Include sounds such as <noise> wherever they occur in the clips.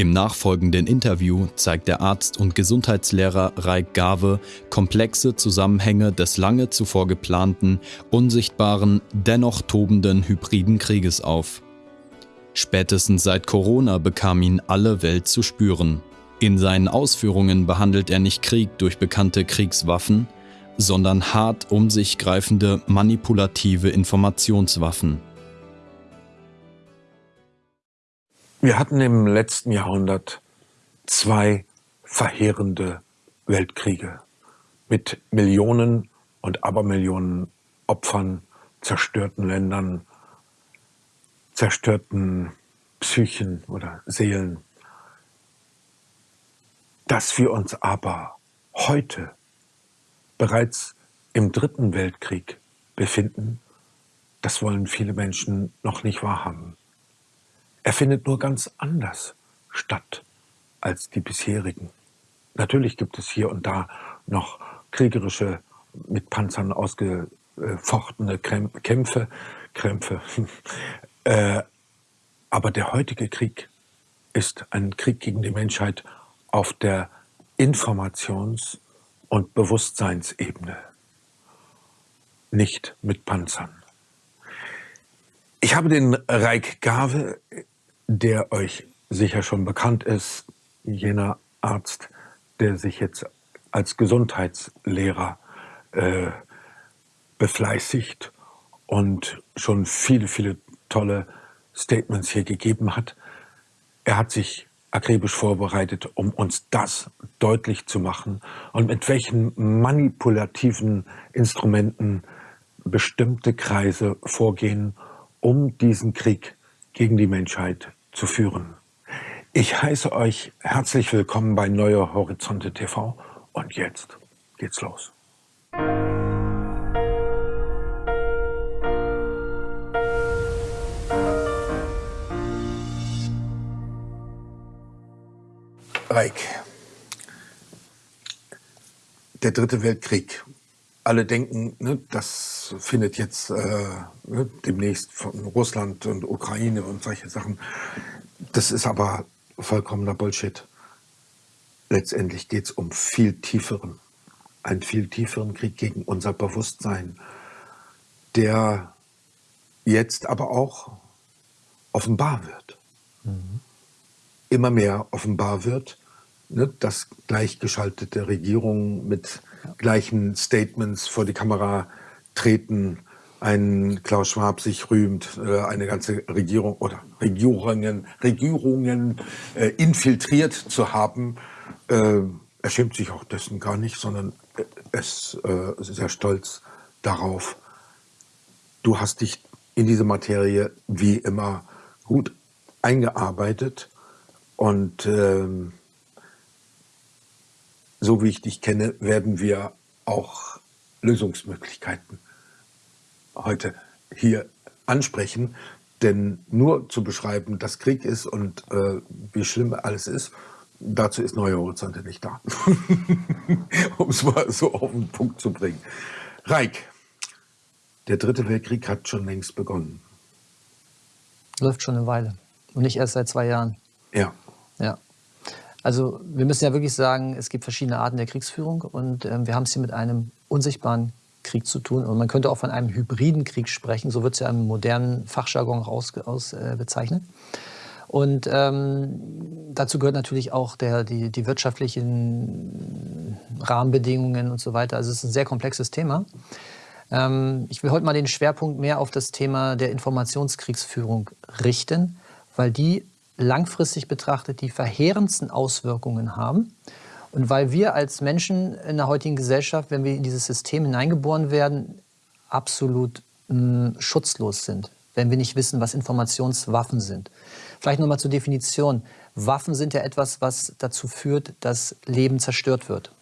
Im nachfolgenden Interview zeigt der Arzt und Gesundheitslehrer Raik Gave komplexe Zusammenhänge des lange zuvor geplanten, unsichtbaren, dennoch tobenden hybriden Krieges auf. Spätestens seit Corona bekam ihn alle Welt zu spüren. In seinen Ausführungen behandelt er nicht Krieg durch bekannte Kriegswaffen, sondern hart um sich greifende manipulative Informationswaffen. Wir hatten im letzten Jahrhundert zwei verheerende Weltkriege mit Millionen und Abermillionen Opfern, zerstörten Ländern, zerstörten Psychen oder Seelen. Dass wir uns aber heute bereits im Dritten Weltkrieg befinden, das wollen viele Menschen noch nicht wahrhaben. Er findet nur ganz anders statt als die bisherigen. Natürlich gibt es hier und da noch kriegerische, mit Panzern ausgefochtene Kämpfe, Krämpfe. <laughs> äh, aber der heutige Krieg ist ein Krieg gegen die Menschheit auf der Informations- und Bewusstseinsebene, nicht mit Panzern. Ich habe den Reik Gave der euch sicher schon bekannt ist, jener Arzt, der sich jetzt als Gesundheitslehrer äh, befleißigt und schon viele, viele tolle Statements hier gegeben hat. Er hat sich akribisch vorbereitet, um uns das deutlich zu machen und mit welchen manipulativen Instrumenten bestimmte Kreise vorgehen, um diesen Krieg gegen die Menschheit zu führen. Ich heiße euch herzlich willkommen bei Neue Horizonte TV und jetzt geht's los. Reik, der dritte Weltkrieg. Alle denken, ne, das findet jetzt äh, ne, demnächst von Russland und Ukraine und solche Sachen. Das ist aber vollkommener Bullshit. Letztendlich geht es um viel tieferen, einen viel tieferen Krieg gegen unser Bewusstsein, der jetzt aber auch offenbar wird. Mhm. Immer mehr offenbar wird, ne, dass gleichgeschaltete Regierungen mit gleichen Statements vor die Kamera treten, ein Klaus Schwab sich rühmt, äh, eine ganze Regierung oder Regierungen, Regierungen äh, infiltriert zu haben. Äh, er schämt sich auch dessen gar nicht, sondern ist sehr stolz darauf. Du hast dich in diese Materie wie immer gut eingearbeitet und ähm, so wie ich dich kenne, werden wir auch Lösungsmöglichkeiten heute hier ansprechen. Denn nur zu beschreiben, dass Krieg ist und äh, wie schlimm alles ist, dazu ist Neue Horizonte nicht da. <laughs> um es mal so auf den Punkt zu bringen. Reik, der dritte Weltkrieg hat schon längst begonnen. Läuft schon eine Weile. Und nicht erst seit zwei Jahren. Ja. Ja. Also wir müssen ja wirklich sagen, es gibt verschiedene Arten der Kriegsführung und äh, wir haben es hier mit einem unsichtbaren Krieg zu tun. Und man könnte auch von einem hybriden Krieg sprechen, so wird es ja im modernen Fachjargon aus, aus äh, bezeichnet. Und ähm, dazu gehört natürlich auch der, die, die wirtschaftlichen Rahmenbedingungen und so weiter. Also es ist ein sehr komplexes Thema. Ähm, ich will heute mal den Schwerpunkt mehr auf das Thema der Informationskriegsführung richten, weil die langfristig betrachtet die verheerendsten Auswirkungen haben. Und weil wir als Menschen in der heutigen Gesellschaft, wenn wir in dieses System hineingeboren werden, absolut mh, hm, schutzlos sind, wenn wir nicht wissen, was Informationswaffen sind. Vielleicht nochmal zur Definition. Waffen sind ja etwas, was dazu führt, dass Leben zerstört wird.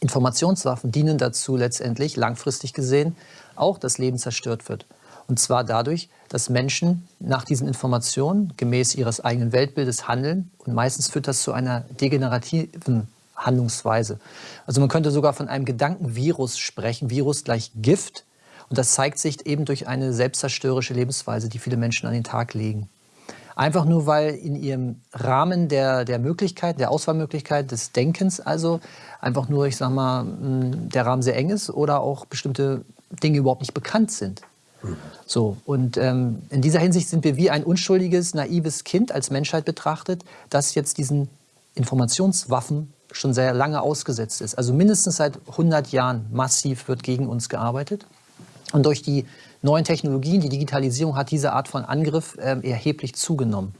Informationswaffen dienen dazu letztendlich, langfristig gesehen, auch dass Leben zerstört wird. Und zwar dadurch, dass Menschen nach diesen Informationen gemäß ihres eigenen Weltbildes handeln. Und meistens führt das zu einer degenerativen Handlungsweise. Also man könnte sogar von einem Gedankenvirus sprechen. Virus gleich Gift. Und das zeigt sich eben durch eine selbstzerstörerische Lebensweise, die viele Menschen an den Tag legen. Einfach nur, weil in ihrem Rahmen der, der Möglichkeit, der Auswahlmöglichkeit des Denkens also einfach nur, ich sag mal, der Rahmen sehr eng ist oder auch bestimmte Dinge überhaupt nicht bekannt sind. So, und ähm, in dieser Hinsicht sind wir wie ein unschuldiges, naives Kind als Menschheit betrachtet, das jetzt diesen Informationswaffen schon sehr lange ausgesetzt ist. Also mindestens seit 100 Jahren massiv wird gegen uns gearbeitet. Und durch die neuen Technologien, die Digitalisierung hat diese Art von Angriff äh, erheblich zugenommen.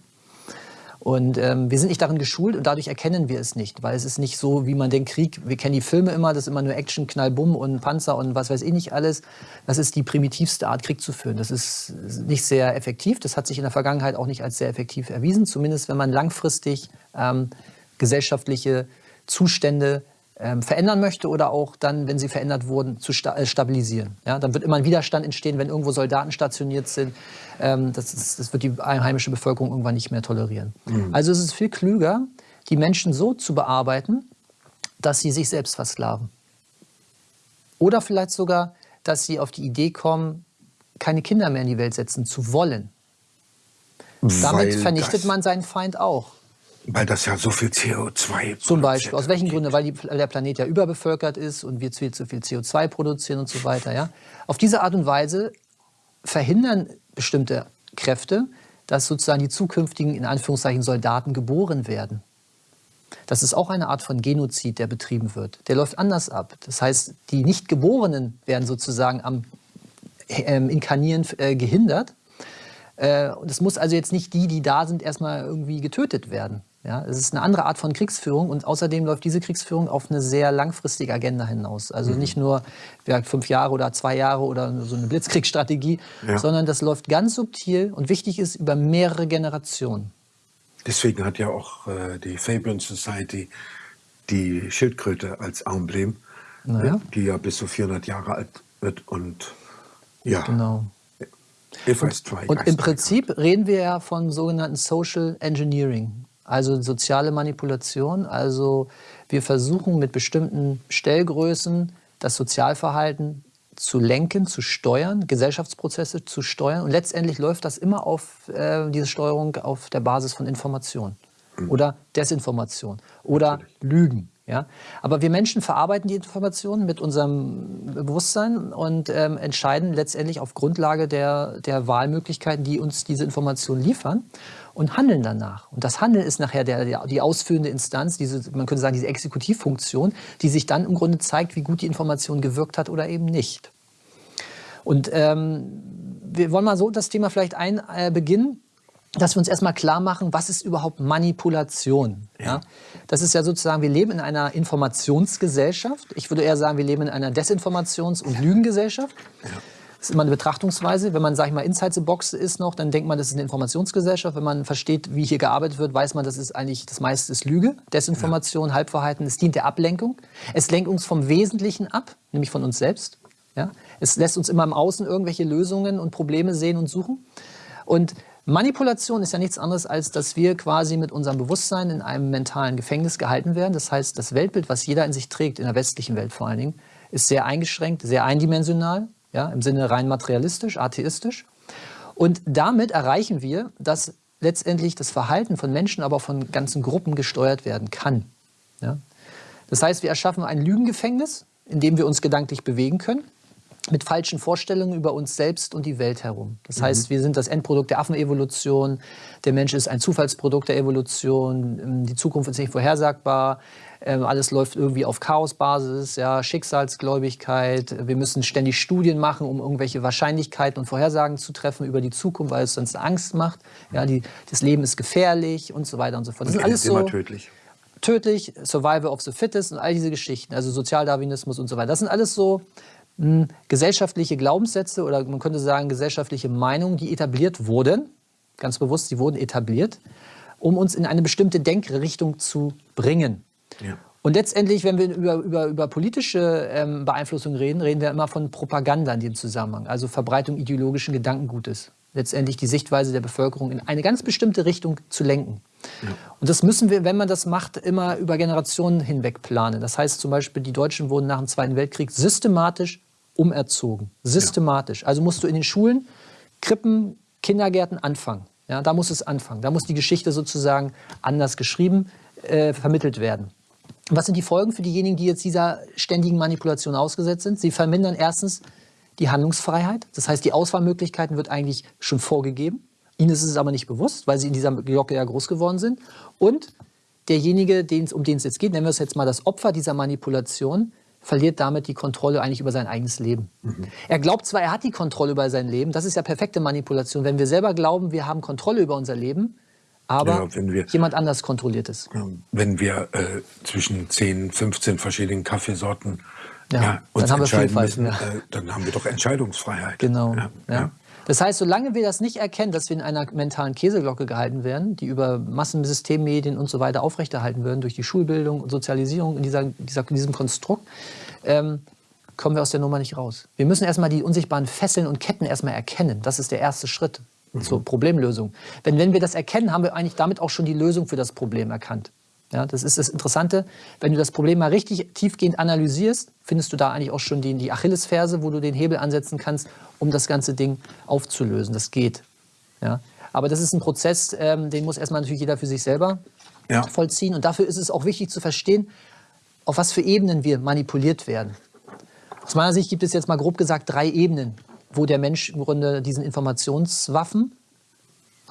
Und ähm, wir sind nicht darin geschult und dadurch erkennen wir es nicht, weil es ist nicht so, wie man den Krieg, wir kennen die Filme immer, das ist immer nur Action, Knall, Bumm und Panzer und was weiß ich nicht alles. Das ist die primitivste Art, Krieg zu führen. Das ist nicht sehr effektiv. Das hat sich in der Vergangenheit auch nicht als sehr effektiv erwiesen, zumindest wenn man langfristig ähm, gesellschaftliche Zustände ähm, verändern möchte oder auch dann, wenn sie verändert wurden, zu sta äh, stabilisieren. Ja, dann wird immer ein Widerstand entstehen, wenn irgendwo Soldaten stationiert sind. Ähm, das, ist, das, wird die einheimische Bevölkerung irgendwann nicht mehr tolerieren. Mhm. Also es ist viel klüger, die Menschen so zu bearbeiten, dass sie sich selbst versklaven. Oder vielleicht sogar, dass sie auf die Idee kommen, keine Kinder mehr in die Welt setzen zu wollen. Weil Damit vernichtet man seinen Feind auch. Weil das ja so viel CO2 Zum Beispiel. Aus welchen Gründen? Weil die, der Planet ja überbevölkert ist und wir viel zu viel CO2 produzieren und so weiter. Ja? Auf diese Art und Weise verhindern bestimmte Kräfte, dass sozusagen die zukünftigen, in Anführungszeichen, Soldaten geboren werden. Das ist auch eine Art von Genozid, der betrieben wird. Der läuft anders ab. Das heißt, die Nichtgeborenen werden sozusagen am äh, Inkarnieren äh, gehindert. Äh, und es muss also jetzt nicht die, die da sind, erstmal irgendwie getötet werden. Ja, es ist eine andere Art von Kriegsführung und außerdem läuft diese Kriegsführung auf eine sehr langfristige Agenda hinaus. Also mhm. nicht nur ja, fünf Jahre oder zwei Jahre oder so eine Blitzkriegsstrategie, ja. sondern das läuft ganz subtil und wichtig ist über mehrere Generationen. Deswegen hat ja auch äh, die Fabian Society die Schildkröte als Emblem, naja. die ja bis zu 400 Jahre alt wird und ja. Genau. Und, und im Prinzip reden wir ja von sogenannten Social Engineering. Also soziale Manipulation, also wir versuchen mit bestimmten Stellgrößen das Sozialverhalten zu lenken, zu steuern, Gesellschaftsprozesse zu steuern. Und letztendlich läuft das immer auf äh, diese Steuerung auf der Basis von Information mhm. oder Desinformation oder Natürlich. Lügen. Ja? Aber wir Menschen verarbeiten die Informationen mit unserem Bewusstsein und ähm, entscheiden letztendlich auf Grundlage der, der Wahlmöglichkeiten, die uns diese Informationen liefern und handeln danach. Und das Handeln ist nachher der, der, die ausführende Instanz, diese, man könnte sagen, diese Exekutivfunktion, die sich dann im Grunde zeigt, wie gut die Information gewirkt hat oder eben nicht. Und ähm, wir wollen mal so das Thema vielleicht ein, äh, beginnen, dass wir uns erstmal klar machen, was ist überhaupt Manipulation? Ja. Das ist ja sozusagen, wir leben in einer Informationsgesellschaft. Ich würde eher sagen, wir leben in einer Desinformations- und Lügengesellschaft. Ja. Das ist immer eine Betrachtungsweise. Wenn man, sag ich mal, inside the box ist noch, dann denkt man, das ist eine Informationsgesellschaft. Wenn man versteht, wie hier gearbeitet wird, weiß man, das ist eigentlich, das meiste ist Lüge, Desinformation, ja. Halbverhalten. Es dient der Ablenkung. Es lenkt uns vom Wesentlichen ab, nämlich von uns selbst. Ja? Es lässt uns immer im Außen irgendwelche Lösungen und Probleme sehen und suchen. Und Manipulation ist ja nichts anderes, als dass wir quasi mit unserem Bewusstsein in einem mentalen Gefängnis gehalten werden. Das heißt, das Weltbild, was jeder in sich trägt, in der westlichen Welt vor allen Dingen, ist sehr eingeschränkt, sehr eindimensional ja, im Sinne rein materialistisch, atheistisch. Und damit erreichen wir, dass letztendlich das Verhalten von Menschen, aber von ganzen Gruppen gesteuert werden kann. Ja? Das heißt, wir erschaffen ein Lügengefängnis, in dem wir uns gedanklich bewegen können, mit falschen Vorstellungen über uns selbst und die Welt herum. Das mhm. heißt, wir sind das Endprodukt der Affenevolution, der Mensch ist ein Zufallsprodukt der Evolution, die Zukunft ist nicht vorhersagbar, alles läuft irgendwie auf Chaosbasis, ja, Schicksalsgläubigkeit. Wir müssen ständig Studien machen, um irgendwelche Wahrscheinlichkeiten und Vorhersagen zu treffen über die Zukunft, weil es sonst Angst macht. Ja, die, das Leben ist gefährlich und so weiter und so fort. Das ist alles so tödlich. Tödlich, Survival of the Fittest und all diese Geschichten, also Sozialdarwinismus und so weiter. Das sind alles so mh, hm, gesellschaftliche Glaubenssätze oder man könnte sagen gesellschaftliche Meinungen, die etabliert wurden, ganz bewusst, sie wurden etabliert, um uns in eine bestimmte Denkrichtung zu bringen. Ja. Und letztendlich, wenn wir über, über, über politische ähm, Beeinflussung reden, reden wir immer von Propaganda in dem Zusammenhang, also Verbreitung ideologischen Gedankengutes. Letztendlich die Sichtweise der Bevölkerung in eine ganz bestimmte Richtung zu lenken. Ja. Und das müssen wir, wenn man das macht, immer über Generationen hinweg planen. Das heißt zum Beispiel, die Deutschen wurden nach dem Zweiten Weltkrieg systematisch umerzogen. Systematisch. Ja. Also musst du in den Schulen, Krippen, Kindergärten anfangen. Ja, da muss es anfangen. Da muss die Geschichte sozusagen anders geschrieben, äh, vermittelt werden. Was sind die Folgen für diejenigen, die jetzt dieser ständigen Manipulation ausgesetzt sind? Sie vermindern erstens die Handlungsfreiheit. Das heißt, die Auswahlmöglichkeiten wird eigentlich schon vorgegeben. Ihnen ist es aber nicht bewusst, weil Sie in dieser Glocke ja groß geworden sind. Und derjenige, um den es jetzt geht, nennen wir es jetzt mal das Opfer dieser Manipulation, verliert damit die Kontrolle eigentlich über sein eigenes Leben. Mhm. Er glaubt zwar, er hat die Kontrolle über sein Leben, das ist ja perfekte Manipulation. Wenn wir selber glauben, wir haben Kontrolle über unser Leben, aber ja, wir, jemand anders kontrolliert es. Wenn wir äh, zwischen 10, 15 verschiedenen Kaffeesorten ja, ja, uns dann entscheiden müssen, äh, dann haben wir doch Entscheidungsfreiheit. Genau. Das heißt, solange wir das nicht erkennen, dass wir in einer mentalen Käseglocke gehalten werden, die über Massensystemmedien und so weiter aufrechterhalten werden, durch die Schulbildung und Sozialisierung in, dieser, dieser in diesem Konstrukt, ähm, kommen wir aus der Nummer nicht raus. Wir müssen erstmal die unsichtbaren Fesseln und Ketten erstmal erkennen. Das ist der erste Schritt. Zur Problemlösung. Wenn, wenn wir das erkennen, haben wir eigentlich damit auch schon die Lösung für das Problem erkannt. Ja, das ist das Interessante. Wenn du das Problem mal richtig tiefgehend analysierst, findest du da eigentlich auch schon die, die Achillesferse, wo du den Hebel ansetzen kannst, um das ganze Ding aufzulösen. Das geht. Ja. Aber das ist ein Prozess, ähm, den muss erstmal natürlich jeder für sich selber ja. vollziehen. Und dafür ist es auch wichtig zu verstehen, auf was für Ebenen wir manipuliert werden. Aus meiner Sicht gibt es jetzt mal grob gesagt drei Ebenen, wo der Mensch im Grunde diesen Informationswaffen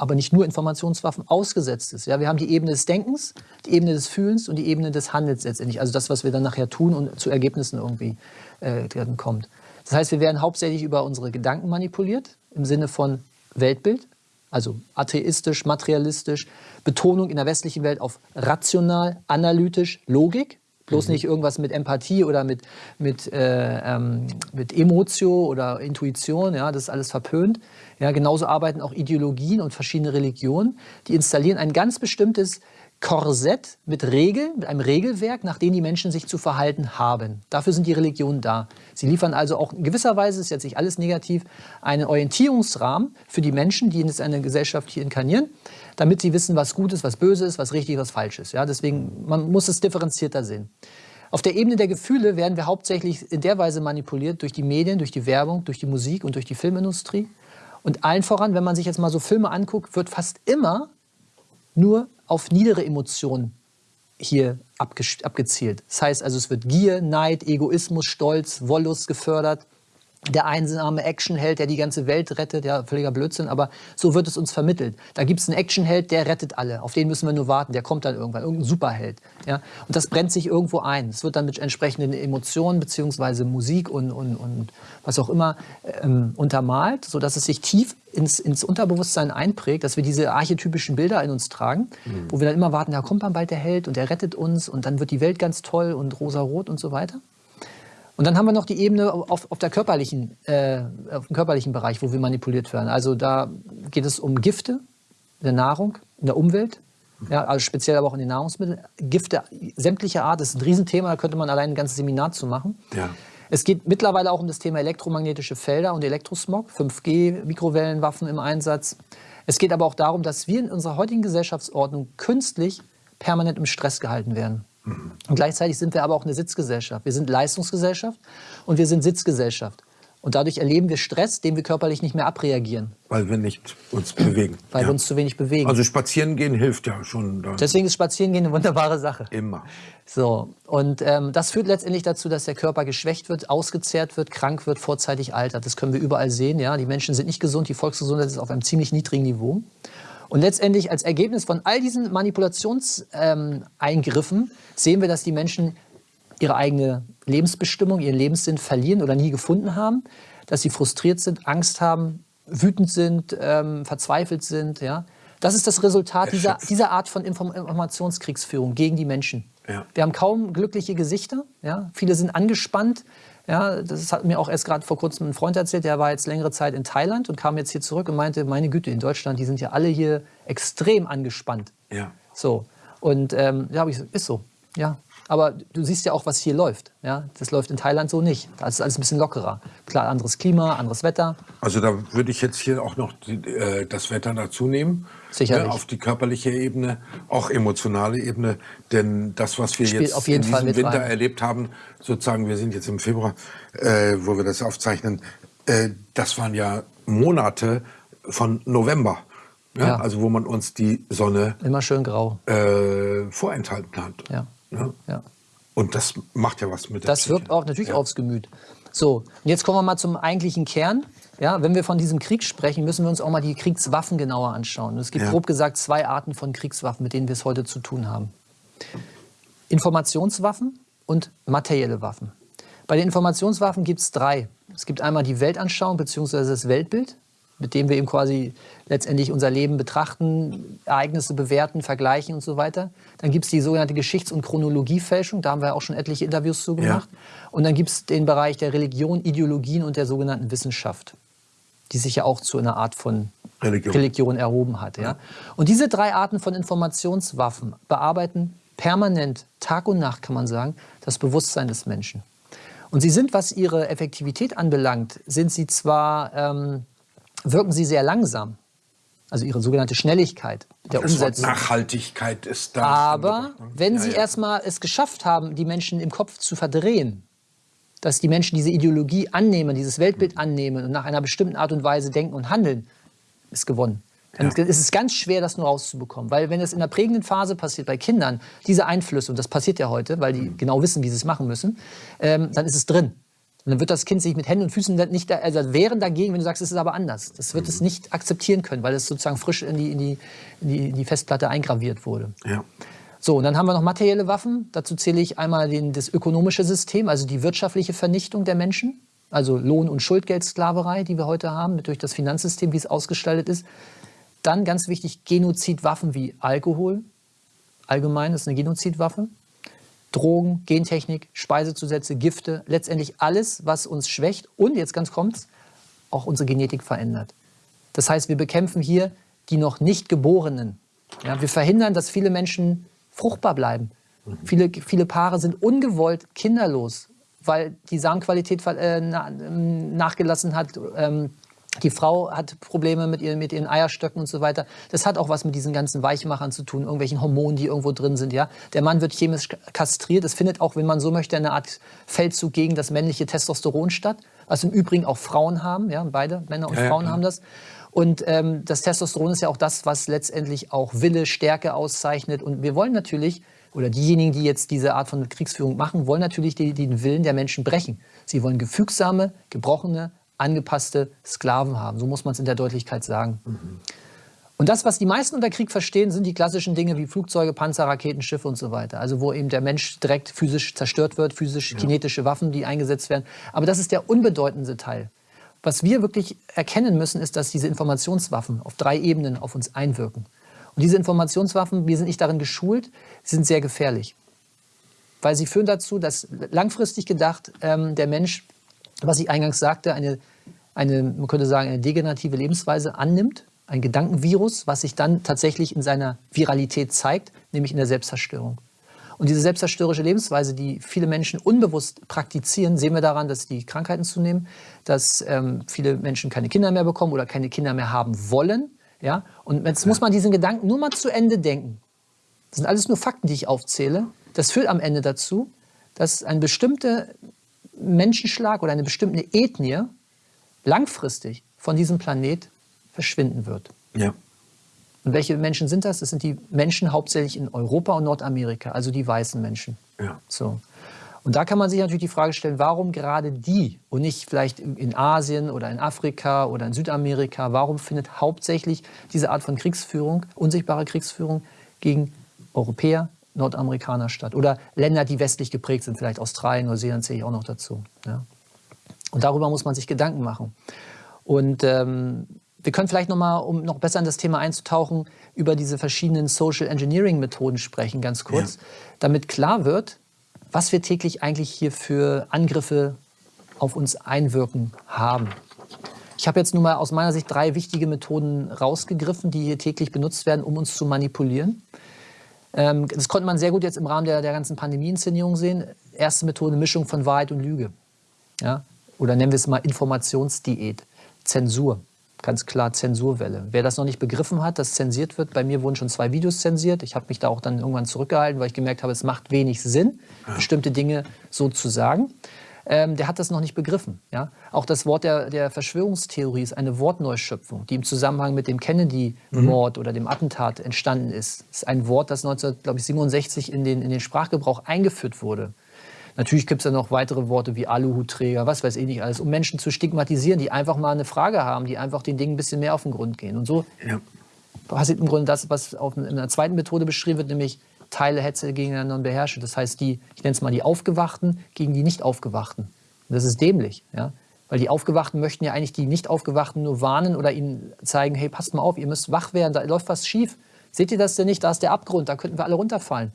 aber nicht nur Informationswaffen, ausgesetzt ist. Ja, wir haben die Ebene des Denkens, die Ebene des Fühlens und die Ebene des Handelns letztendlich. Also das, was wir dann nachher tun und zu Ergebnissen irgendwie äh, kommt. Das heißt, wir werden hauptsächlich über unsere Gedanken manipuliert, im Sinne von Weltbild, also atheistisch, materialistisch, Betonung in der westlichen Welt auf rational, analytisch, Logik. Bloß mhm. nicht irgendwas mit Empathie oder mit, mit, äh, ähm, mit Emotio oder Intuition, ja, das ist alles verpönt. Ja, genauso arbeiten auch Ideologien und verschiedene Religionen. Die installieren ein ganz bestimmtes Korsett mit Regeln, mit einem Regelwerk, nach dem die Menschen sich zu verhalten haben. Dafür sind die Religionen da. Sie liefern also auch in gewisser Weise, ist jetzt nicht alles negativ, einen Orientierungsrahmen für die Menschen, die in eine Gesellschaft hier inkarnieren, damit sie wissen, was gut ist, was böse ist, was richtig, was falsch ist. Ja, deswegen, man muss es differenzierter sehen. Auf der Ebene der Gefühle werden wir hauptsächlich in der Weise manipuliert durch die Medien, durch die Werbung, durch die Musik und durch die Filmindustrie. Und allen voran, wenn man sich jetzt mal so Filme anguckt, wird fast immer nur auf niedere Emotionen hier abge abgezielt. Das heißt also, es wird Gier, Neid, Egoismus, Stolz, Wollust gefördert der einsame Actionheld, der die ganze Welt rettet, ja, völliger Blödsinn, aber so wird es uns vermittelt. Da gibt es einen Actionheld, der rettet alle, auf den müssen wir nur warten, der kommt dann irgendwann, irgendein Superheld. Ja? Und das brennt sich irgendwo ein. Es wird dann mit entsprechenden Emotionen beziehungsweise Musik und, und, und was auch immer ähm, untermalt, sodass es sich tief ins, ins Unterbewusstsein einprägt, dass wir diese archetypischen Bilder in uns tragen, mhm. wo wir dann immer warten, da kommt dann bald der Held und der rettet uns und dann wird die Welt ganz toll und rosa-rot und so weiter. Und dann haben wir noch die Ebene auf, auf, der körperlichen, äh, auf dem körperlichen Bereich, wo wir manipuliert werden. Also da geht es um Gifte in der Nahrung, in der Umwelt, ja, also speziell aber auch in den Nahrungsmitteln. Gifte sämtlicher Art, das ist ein Riesenthema, da könnte man allein ein ganzes Seminar zu machen. Ja. Es geht mittlerweile auch um das Thema elektromagnetische Felder und Elektrosmog, 5G, Mikrowellenwaffen im Einsatz. Es geht aber auch darum, dass wir in unserer heutigen Gesellschaftsordnung künstlich permanent im Stress gehalten werden. Und gleichzeitig sind wir aber auch eine Sitzgesellschaft. Wir sind Leistungsgesellschaft und wir sind Sitzgesellschaft. Und dadurch erleben wir Stress, den wir körperlich nicht mehr abreagieren. Weil wir nicht uns bewegen. Weil ja. wir uns zu wenig bewegen. Also spazieren gehen hilft ja schon. Dann. Deswegen ist spazieren gehen eine wunderbare Sache. Immer. So, und ähm, das führt letztendlich dazu, dass der Körper geschwächt wird, ausgezehrt wird, krank wird, vorzeitig altert. Das können wir überall sehen. Ja? Die Menschen sind nicht gesund, die Volksgesundheit ist auf einem ziemlich niedrigen Niveau. Und letztendlich als Ergebnis von all diesen Manipulationseingriffen ähm, sehen wir, dass die Menschen ihre eigene Lebensbestimmung, ihren Lebenssinn verlieren oder nie gefunden haben, dass sie frustriert sind, Angst haben, wütend sind, ähm, verzweifelt sind. Ja? Das ist das Resultat dieser, dieser Art von Inform Informationskriegsführung gegen die Menschen. Ja. Wir haben kaum glückliche Gesichter. Ja? Viele sind angespannt, ja, das hat mir auch erst gerade vor kurzem ein Freund erzählt, der war jetzt längere Zeit in Thailand und kam jetzt hier zurück und meinte, meine Güte, in Deutschland, die sind ja alle hier extrem angespannt. Ja. So. Und ähm, ja, ich, ist so. Ja. Aber du siehst ja auch, was hier läuft. Ja? Das läuft in Thailand so nicht. Da ist alles ein bisschen lockerer. Klar, anderes Klima, anderes Wetter. Also da würde ich jetzt hier auch noch die, äh, das Wetter dazu nehmen. Sicherlich. Ne, auf die körperliche Ebene, auch emotionale Ebene. Denn das, was wir Spielt jetzt in diesem Winter rein. erlebt haben, sozusagen, wir sind jetzt im Februar, äh, wo wir das aufzeichnen, äh, das waren ja Monate von November. Ja? Ja. Also wo man uns die Sonne Immer schön grau. äh, vorenthalten hat. Ja. Ja? Ja. Und das macht ja was mit der Das Psyche. wirkt auch natürlich Ja. aufs Gemüt. So, und jetzt kommen wir mal zum eigentlichen Kern. Ja, wenn wir von diesem Krieg sprechen, müssen wir uns auch mal die Kriegswaffen genauer anschauen. Und es gibt Ja. grob gesagt zwei Arten von Kriegswaffen, mit denen wir es heute zu tun haben. Informationswaffen und materielle Waffen. Bei den Informationswaffen gibt es drei. Es gibt einmal die Weltanschauung bzw. das Weltbild, mit dem wir eben quasi letztendlich unser Leben betrachten, Ereignisse bewerten, vergleichen und so weiter. Dann gibt es die sogenannte Geschichts- und Chronologiefälschung, da haben wir auch schon etliche Interviews zu gemacht. Und dann gibt es den Bereich der Religion, Ideologien und der sogenannten Wissenschaft, die sich ja auch zu einer Art von Religion. Religion erhoben hat. Ja? Und diese drei Arten von Informationswaffen bearbeiten permanent, Tag und Nacht kann man sagen, das Bewusstsein des Menschen. Und sie sind, was ihre Effektivität anbelangt, sind sie zwar, ähm, wirken sie sehr langsam, also ihre sogenannte Schnelligkeit der das Wort Umsetzung. Nachhaltigkeit ist da. Aber ne? wenn Ja, Sie ja. erstmal es geschafft haben, die Menschen im Kopf zu verdrehen, dass die Menschen diese Ideologie annehmen, dieses Weltbild annehmen und nach einer bestimmten Art und Weise denken und handeln, ist gewonnen. Dann Ja. ist es ganz schwer, das nur rauszubekommen. Weil wenn es in der prägenden Phase passiert bei Kindern, diese Einflüsse, und das passiert ja heute, weil die genau wissen, wie sie es machen müssen, ähm, dann ist es drin. Und dann wird das Kind sich mit Händen und Füßen nicht, also wehren dagegen, wenn du sagst, es ist aber anders. Das wird es nicht akzeptieren können, weil es sozusagen frisch in die, in die, in die, in die Festplatte eingraviert wurde. Ja. So, und dann haben wir noch materielle Waffen. Dazu zähle ich einmal den, das ökonomische System, also die wirtschaftliche Vernichtung der Menschen, also Lohn- und Schuldgeldsklaverei, die wir heute haben, durch das Finanzsystem, wie es ausgestaltet ist. Dann ganz wichtig, Genozidwaffen wie Alkohol, allgemein ist eine Genozidwaffe. Drogen, Gentechnik, Speisezusätze, Gifte, letztendlich alles, was uns schwächt und jetzt ganz kommt's, auch unsere Genetik verändert. Das heißt, wir bekämpfen hier die noch nicht Geborenen. Ja, wir verhindern, dass viele Menschen fruchtbar bleiben. Viele, viele Paare sind ungewollt kinderlos, weil die Samenqualität äh, ähm, nachgelassen hat. Die Frau hat Probleme mit ihren, mit ihren Eierstöcken und so weiter. Das hat auch was mit diesen ganzen Weichmachern zu tun, irgendwelchen Hormonen, die irgendwo drin sind. Ja? Der Mann wird chemisch kastriert. Es findet auch, wenn man so möchte, eine Art Feldzug gegen das männliche Testosteron statt, was im Übrigen auch Frauen haben. Ja? Beide Männer und Ja, ja, Frauen klar. haben das. Und ähm, das Testosteron ist ja auch das, was letztendlich auch Wille, Stärke auszeichnet. Und wir wollen natürlich, oder diejenigen, die jetzt diese Art von Kriegsführung machen, wollen natürlich die, den Willen der Menschen brechen. Sie wollen gefügsame, gebrochene, angepasste Sklaven haben. So muss man es in der Deutlichkeit sagen. Und das, was die meisten unter Krieg verstehen, sind die klassischen Dinge wie Flugzeuge, Panzer, Raketen, Schiffe und so weiter. Also wo eben der Mensch direkt physisch zerstört wird, physisch kinetische Waffen, die eingesetzt werden. Aber das ist der unbedeutendste Teil. Was wir wirklich erkennen müssen, ist, dass diese Informationswaffen auf drei Ebenen auf uns einwirken. Und diese Informationswaffen, wir sind nicht darin geschult, sind sehr gefährlich. Weil sie führen dazu, dass langfristig gedacht ähm, der Mensch, was ich eingangs sagte, eine, eine, man könnte sagen, eine degenerative Lebensweise annimmt, ein Gedankenvirus, was sich dann tatsächlich in seiner Viralität zeigt, nämlich in der Selbstzerstörung. Und diese selbstzerstörerische Lebensweise, die viele Menschen unbewusst praktizieren, sehen wir daran, dass die Krankheiten zunehmen, dass ähm, viele Menschen keine Kinder mehr bekommen oder keine Kinder mehr haben wollen. Ja? Und jetzt muss man diesen Gedanken nur mal zu Ende denken. Das sind alles nur Fakten, die ich aufzähle. Das führt am Ende dazu, dass ein bestimmter Menschenschlag oder eine bestimmte Ethnie langfristig von diesem Planet verschwinden wird. Ja. Und welche Menschen sind das? Das sind die Menschen hauptsächlich in Europa und Nordamerika, also die weißen Menschen. Ja. So. Und da kann man sich natürlich die Frage stellen, warum gerade die und nicht vielleicht in Asien oder in Afrika oder in Südamerika, warum findet hauptsächlich diese Art von Kriegsführung, unsichtbare Kriegsführung gegen Europäer, Nordamerikaner statt? Oder Länder, die westlich geprägt sind, vielleicht Australien, Neuseeland zähle ich auch noch dazu. Ja. Und darüber muss man sich Gedanken machen. Und ähm, wir können vielleicht noch mal, um noch besser in das Thema einzutauchen, über diese verschiedenen Social Engineering Methoden sprechen, ganz kurz, Ja. damit klar wird, was wir täglich eigentlich hier für Angriffe auf uns einwirken haben. Ich habe jetzt nur mal aus meiner Sicht drei wichtige Methoden rausgegriffen, die hier täglich benutzt werden, um uns zu manipulieren. Ähm, das konnte man sehr gut jetzt im Rahmen der, der ganzen Pandemie-Inszenierung sehen. Erste Methode, Mischung von Wahrheit und Lüge. Ja? Oder nennen wir es mal Informationsdiät, Zensur. Ganz klar Zensurwelle. Wer das noch nicht begriffen hat, dass zensiert wird, bei mir wurden schon zwei Videos zensiert. Ich habe mich da auch dann irgendwann zurückgehalten, weil ich gemerkt habe, es macht wenig Sinn, bestimmte Dinge so zu sagen. ähm, der hat das noch nicht begriffen. Ja? Auch das Wort der, der Verschwörungstheorie ist eine Wortneuschöpfung, die im Zusammenhang mit dem Kennedy-Mord mhm. oder dem Attentat entstanden ist. Das ist ein Wort, das 1967 in den, in den Sprachgebrauch eingeführt wurde. Natürlich gibt es ja noch weitere Worte wie Aluhutträger, was weiß ich nicht alles, um Menschen zu stigmatisieren, die einfach mal eine Frage haben, die einfach den Dingen ein bisschen mehr auf den Grund gehen. Und so ja. passiert im Grunde das, was auf, in einer zweiten Methode beschrieben wird, nämlich Teile Hetze gegeneinander und beherrsche. Das heißt, die, ich nenne es mal die Aufgewachten gegen die Nicht-Aufgewachten. Und das ist dämlich, ja. Weil die Aufgewachten möchten ja eigentlich die Nicht-Aufgewachten nur warnen oder ihnen zeigen, hey, passt mal auf, ihr müsst wach werden, da läuft was schief. Seht ihr das denn nicht? Da ist der Abgrund, da könnten wir alle runterfallen.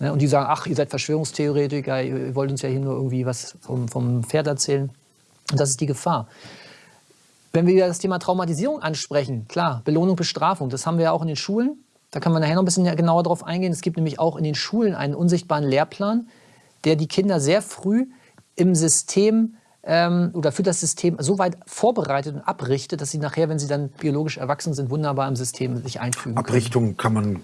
Ne? Und die sagen, ach, ihr seid Verschwörungstheoretiker, ihr wollt uns ja hier nur irgendwie was vom, vom Pferd erzählen. Und das ist die Gefahr. Wenn wir das Thema Traumatisierung ansprechen, klar, Belohnung, Bestrafung, das haben wir ja auch in den Schulen. Da kann man nachher noch ein bisschen genauer drauf eingehen. Es gibt nämlich auch in den Schulen einen unsichtbaren Lehrplan, der die Kinder sehr früh im System ähm, oder für das System so weit vorbereitet und abrichtet, dass sie nachher, wenn sie dann biologisch erwachsen sind, wunderbar im System sich einfügen Abrichtung können. kann man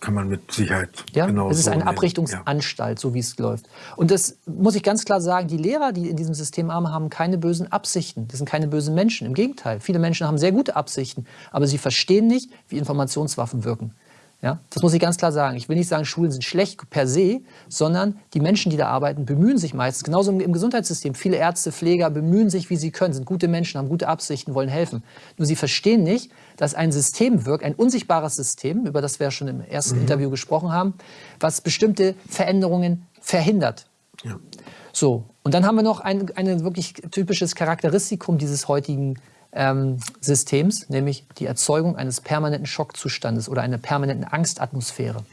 kann man mit Sicherheit ja, genau Es ist so eine Abrichtungsanstalt, ja. so wie es läuft. Und das muss ich ganz klar sagen, die Lehrer, die in diesem System arbeiten, haben keine bösen Absichten. Das sind keine bösen Menschen. Im Gegenteil, viele Menschen haben sehr gute Absichten, aber sie verstehen nicht, wie Informationswaffen wirken. Ja, das muss ich ganz klar sagen. Ich will nicht sagen, Schulen sind schlecht per se, sondern die Menschen, die da arbeiten, bemühen sich meistens, genauso im, Gesundheitssystem. Viele Ärzte, Pfleger bemühen sich, wie sie können, sind gute Menschen, haben gute Absichten, wollen helfen. Nur sie verstehen nicht, dass ein System wirkt, ein unsichtbares System, über das wir ja schon im ersten mhm. Interview gesprochen haben, was bestimmte Veränderungen verhindert. Ja. So, und dann haben wir noch ein, ein wirklich typisches Charakteristikum dieses heutigen ähm, Systems, nämlich die Erzeugung eines permanenten Schockzustandes oder einer permanenten Angstatmosphäre.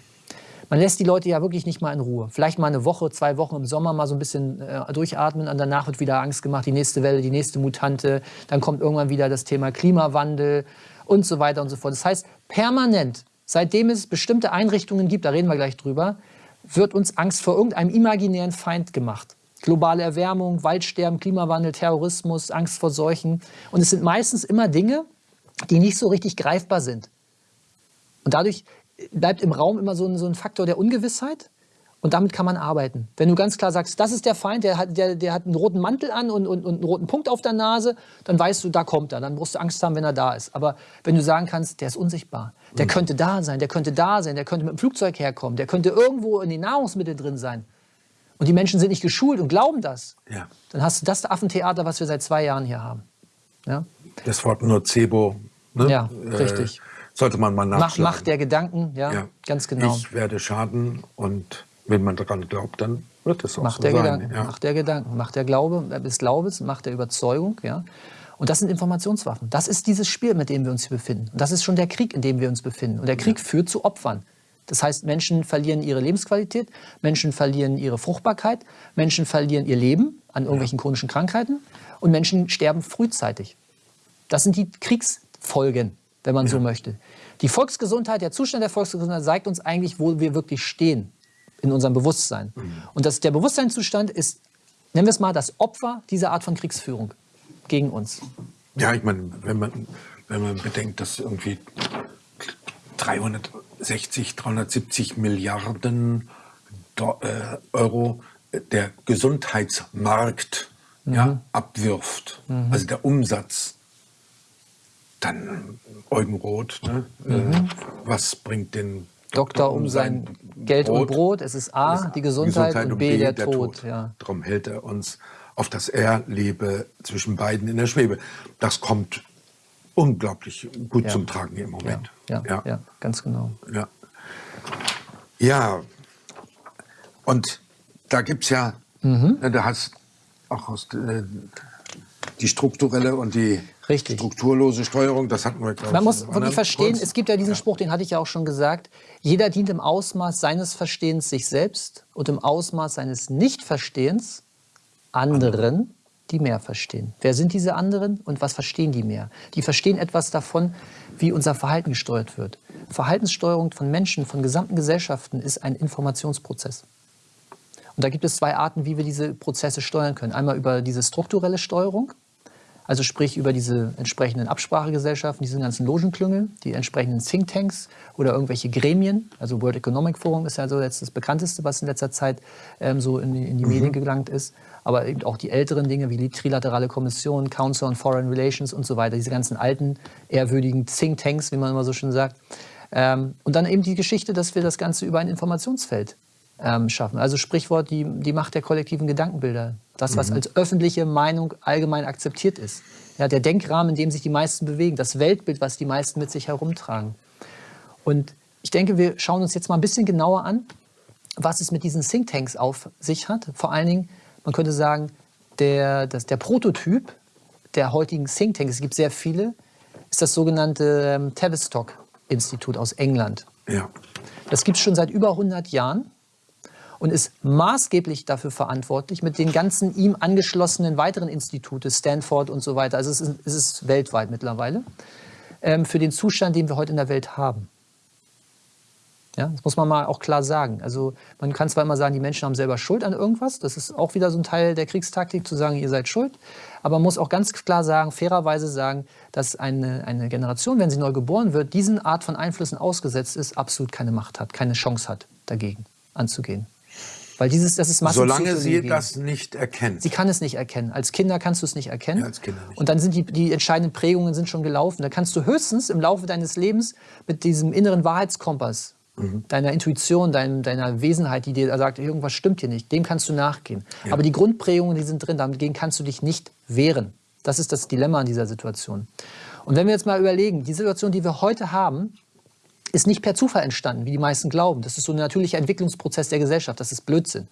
Man lässt die Leute ja wirklich nicht mal in Ruhe. Vielleicht mal eine Woche, zwei Wochen im Sommer mal so ein bisschen äh, durchatmen und danach wird wieder Angst gemacht, die nächste Welle, die nächste Mutante. Dann kommt irgendwann wieder das Thema Klimawandel und so weiter und so fort. Das heißt, permanent, seitdem es bestimmte Einrichtungen gibt, da reden wir gleich drüber, wird uns Angst vor irgendeinem imaginären Feind gemacht. Globale Erwärmung, Waldsterben, Klimawandel, Terrorismus, Angst vor Seuchen. Und es sind meistens immer Dinge, die nicht so richtig greifbar sind. Und dadurch bleibt im Raum immer so ein, so ein Faktor der Ungewissheit. Und damit kann man arbeiten. Wenn du ganz klar sagst, das ist der Feind, der hat, der, der hat einen roten Mantel an und, und, und einen roten Punkt auf der Nase, dann weißt du, da kommt er. Dann musst du Angst haben, wenn er da ist. Aber wenn du sagen kannst, der ist unsichtbar, der mhm. könnte da sein, der könnte da sein, der könnte mit dem Flugzeug herkommen, der könnte irgendwo in den Nahrungsmitteln drin sein, und die Menschen sind nicht geschult und glauben das, ja. dann hast du das Affentheater, was wir seit zwei Jahren hier haben. Ja? Das Wort Nocebo, ne? ja, äh, richtig. sollte man mal nachschlagen. Macht, Macht der Gedanken, ja, ja, ganz genau. Ich werde schaden und wenn man daran glaubt, dann wird es auch Macht so der sein. Gedanken, ja. Macht der Gedanken, Macht der Glaube, des Glaubens, Macht der Überzeugung, ja. Und das sind Informationswaffen. Das ist dieses Spiel, mit dem wir uns hier befinden. Und das ist schon der Krieg, in dem wir uns befinden. Und der Krieg führt zu Opfern. Das heißt, Menschen verlieren ihre Lebensqualität, Menschen verlieren ihre Fruchtbarkeit, Menschen verlieren ihr Leben an irgendwelchen chronischen Krankheiten und Menschen sterben frühzeitig. Das sind die Kriegsfolgen, wenn man ja. so möchte. Die Volksgesundheit, der Zustand der Volksgesundheit zeigt uns eigentlich, wo wir wirklich stehen in unserem Bewusstsein. Mhm. Und das, der Bewusstseinszustand ist, nennen wir es mal, das Opfer dieser Art von Kriegsführung gegen uns. Ja, ich meine, wenn man, wenn man bedenkt, dass irgendwie 360, 370 Milliarden äh, Euro der Gesundheitsmarkt mhm. ja, abwirft, mhm. also der Umsatz. Dann Eugen Roth, ne? mhm. äh, was bringt den Doktor, Doktor um sein, sein Geld Brot? und Brot? Es ist A, die Gesundheit, Gesundheit und, B, B der, der, Tod. Tod. Ja. Darum hält er uns auf das Er lebe zwischen beiden in der Schwebe. Das kommt unglaublich gut ja. zum Tragen im Moment. Ja, ja, ja. ganz genau. Ja, ja. und da gibt es ja, mhm. Ne, da hast auch aus, äh, die strukturelle und die Richtig. strukturlose Steuerung, das hatten wir, glaube Man muss wirklich verstehen, kurz. es gibt ja diesen Spruch, den hatte ich ja auch schon gesagt, jeder dient im Ausmaß seines Verstehens sich selbst und im Ausmaß seines Nichtverstehens anderen die mehr verstehen. Wer sind diese anderen und was verstehen die mehr? Die verstehen etwas davon, wie unser Verhalten gesteuert wird. Verhaltenssteuerung von Menschen, von gesamten Gesellschaften ist ein Informationsprozess. Und da gibt es zwei Arten, wie wir diese Prozesse steuern können. Einmal über diese strukturelle Steuerung, Also sprich über diese entsprechenden Absprachegesellschaften, diese ganzen Logenklüngel, die entsprechenden Thinktanks oder irgendwelche Gremien. Also World Economic Forum ist ja so jetzt das bekannteste, was in letzter Zeit ähm, so in die, in die mhm. Medien gelangt ist. Aber eben auch die älteren Dinge wie die Trilaterale Kommission, Council on Foreign Relations und so weiter. Diese ganzen alten, ehrwürdigen Thinktanks, wie man immer so schön sagt. Ähm, und dann eben die Geschichte, dass wir das Ganze über ein Informationsfeld ähm, schaffen. Also Sprichwort die, die Macht der kollektiven Gedankenbilder. Das, was mhm. als öffentliche Meinung allgemein akzeptiert ist. Ja, der Denkrahmen, in dem sich die meisten bewegen. Das Weltbild, was die meisten mit sich herumtragen. Und ich denke, wir schauen uns jetzt mal ein bisschen genauer an, was es mit diesen Thinktanks auf sich hat. Vor allen Dingen, man könnte sagen, der, das, der Prototyp der heutigen Thinktanks, es gibt sehr viele, ist das sogenannte ähm, Tavistock-Institut aus England. Ja. Das gibt es schon seit über 100 Jahren und ist maßgeblich dafür verantwortlich mit den ganzen ihm angeschlossenen weiteren Institute, Stanford und so weiter, also es ist, es ist weltweit mittlerweile, ähm, für den Zustand, den wir heute in der Welt haben. Ja, das muss man mal auch klar sagen. Also man kann zwar immer sagen, die Menschen haben selber Schuld an irgendwas, das ist auch wieder so ein Teil der Kriegstaktik, zu sagen, ihr seid schuld, aber man muss auch ganz klar sagen, fairerweise sagen, dass eine, eine Generation, wenn sie neu geboren wird, diesen Art von Einflüssen ausgesetzt ist, absolut keine Macht hat, keine Chance hat, dagegen anzugehen. Weil dieses, das ist Solange sie das nicht erkennt. Sie kann es nicht erkennen. Als Kinder kannst du es nicht erkennen. Ja, als Kinder nicht. Und dann sind die, die entscheidenden Prägungen sind schon gelaufen. Da kannst du höchstens im Laufe deines Lebens mit diesem inneren Wahrheitskompass, mhm. deiner Intuition, dein, deiner Wesenheit, die dir sagt, irgendwas stimmt hier nicht, dem kannst du nachgehen. Ja. Aber die Grundprägungen, die sind drin, dagegen kannst du dich nicht wehren. Das ist das Dilemma an dieser Situation. Und wenn wir jetzt mal überlegen, die Situation, die wir heute haben, ist nicht per Zufall entstanden, wie die meisten glauben. Das ist so ein natürlicher Entwicklungsprozess der Gesellschaft. Das ist Blödsinn.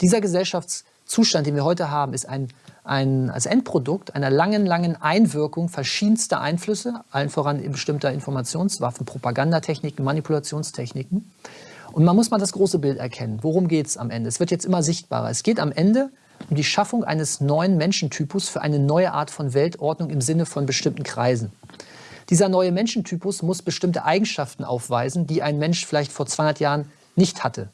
Dieser Gesellschaftszustand, den wir heute haben, ist ein, ein, als Endprodukt einer langen, langen Einwirkung verschiedenster Einflüsse, allen voran bestimmter Informationswaffen, Propagandatechniken, Manipulationstechniken. Und man muss mal das große Bild erkennen. Worum geht es am Ende? Es wird jetzt immer sichtbarer. Es geht am Ende um die Schaffung eines neuen Menschentypus für eine neue Art von Weltordnung im Sinne von bestimmten Kreisen. Dieser neue Menschentypus muss bestimmte Eigenschaften aufweisen, die ein Mensch vielleicht vor 200 Jahren nicht hatte.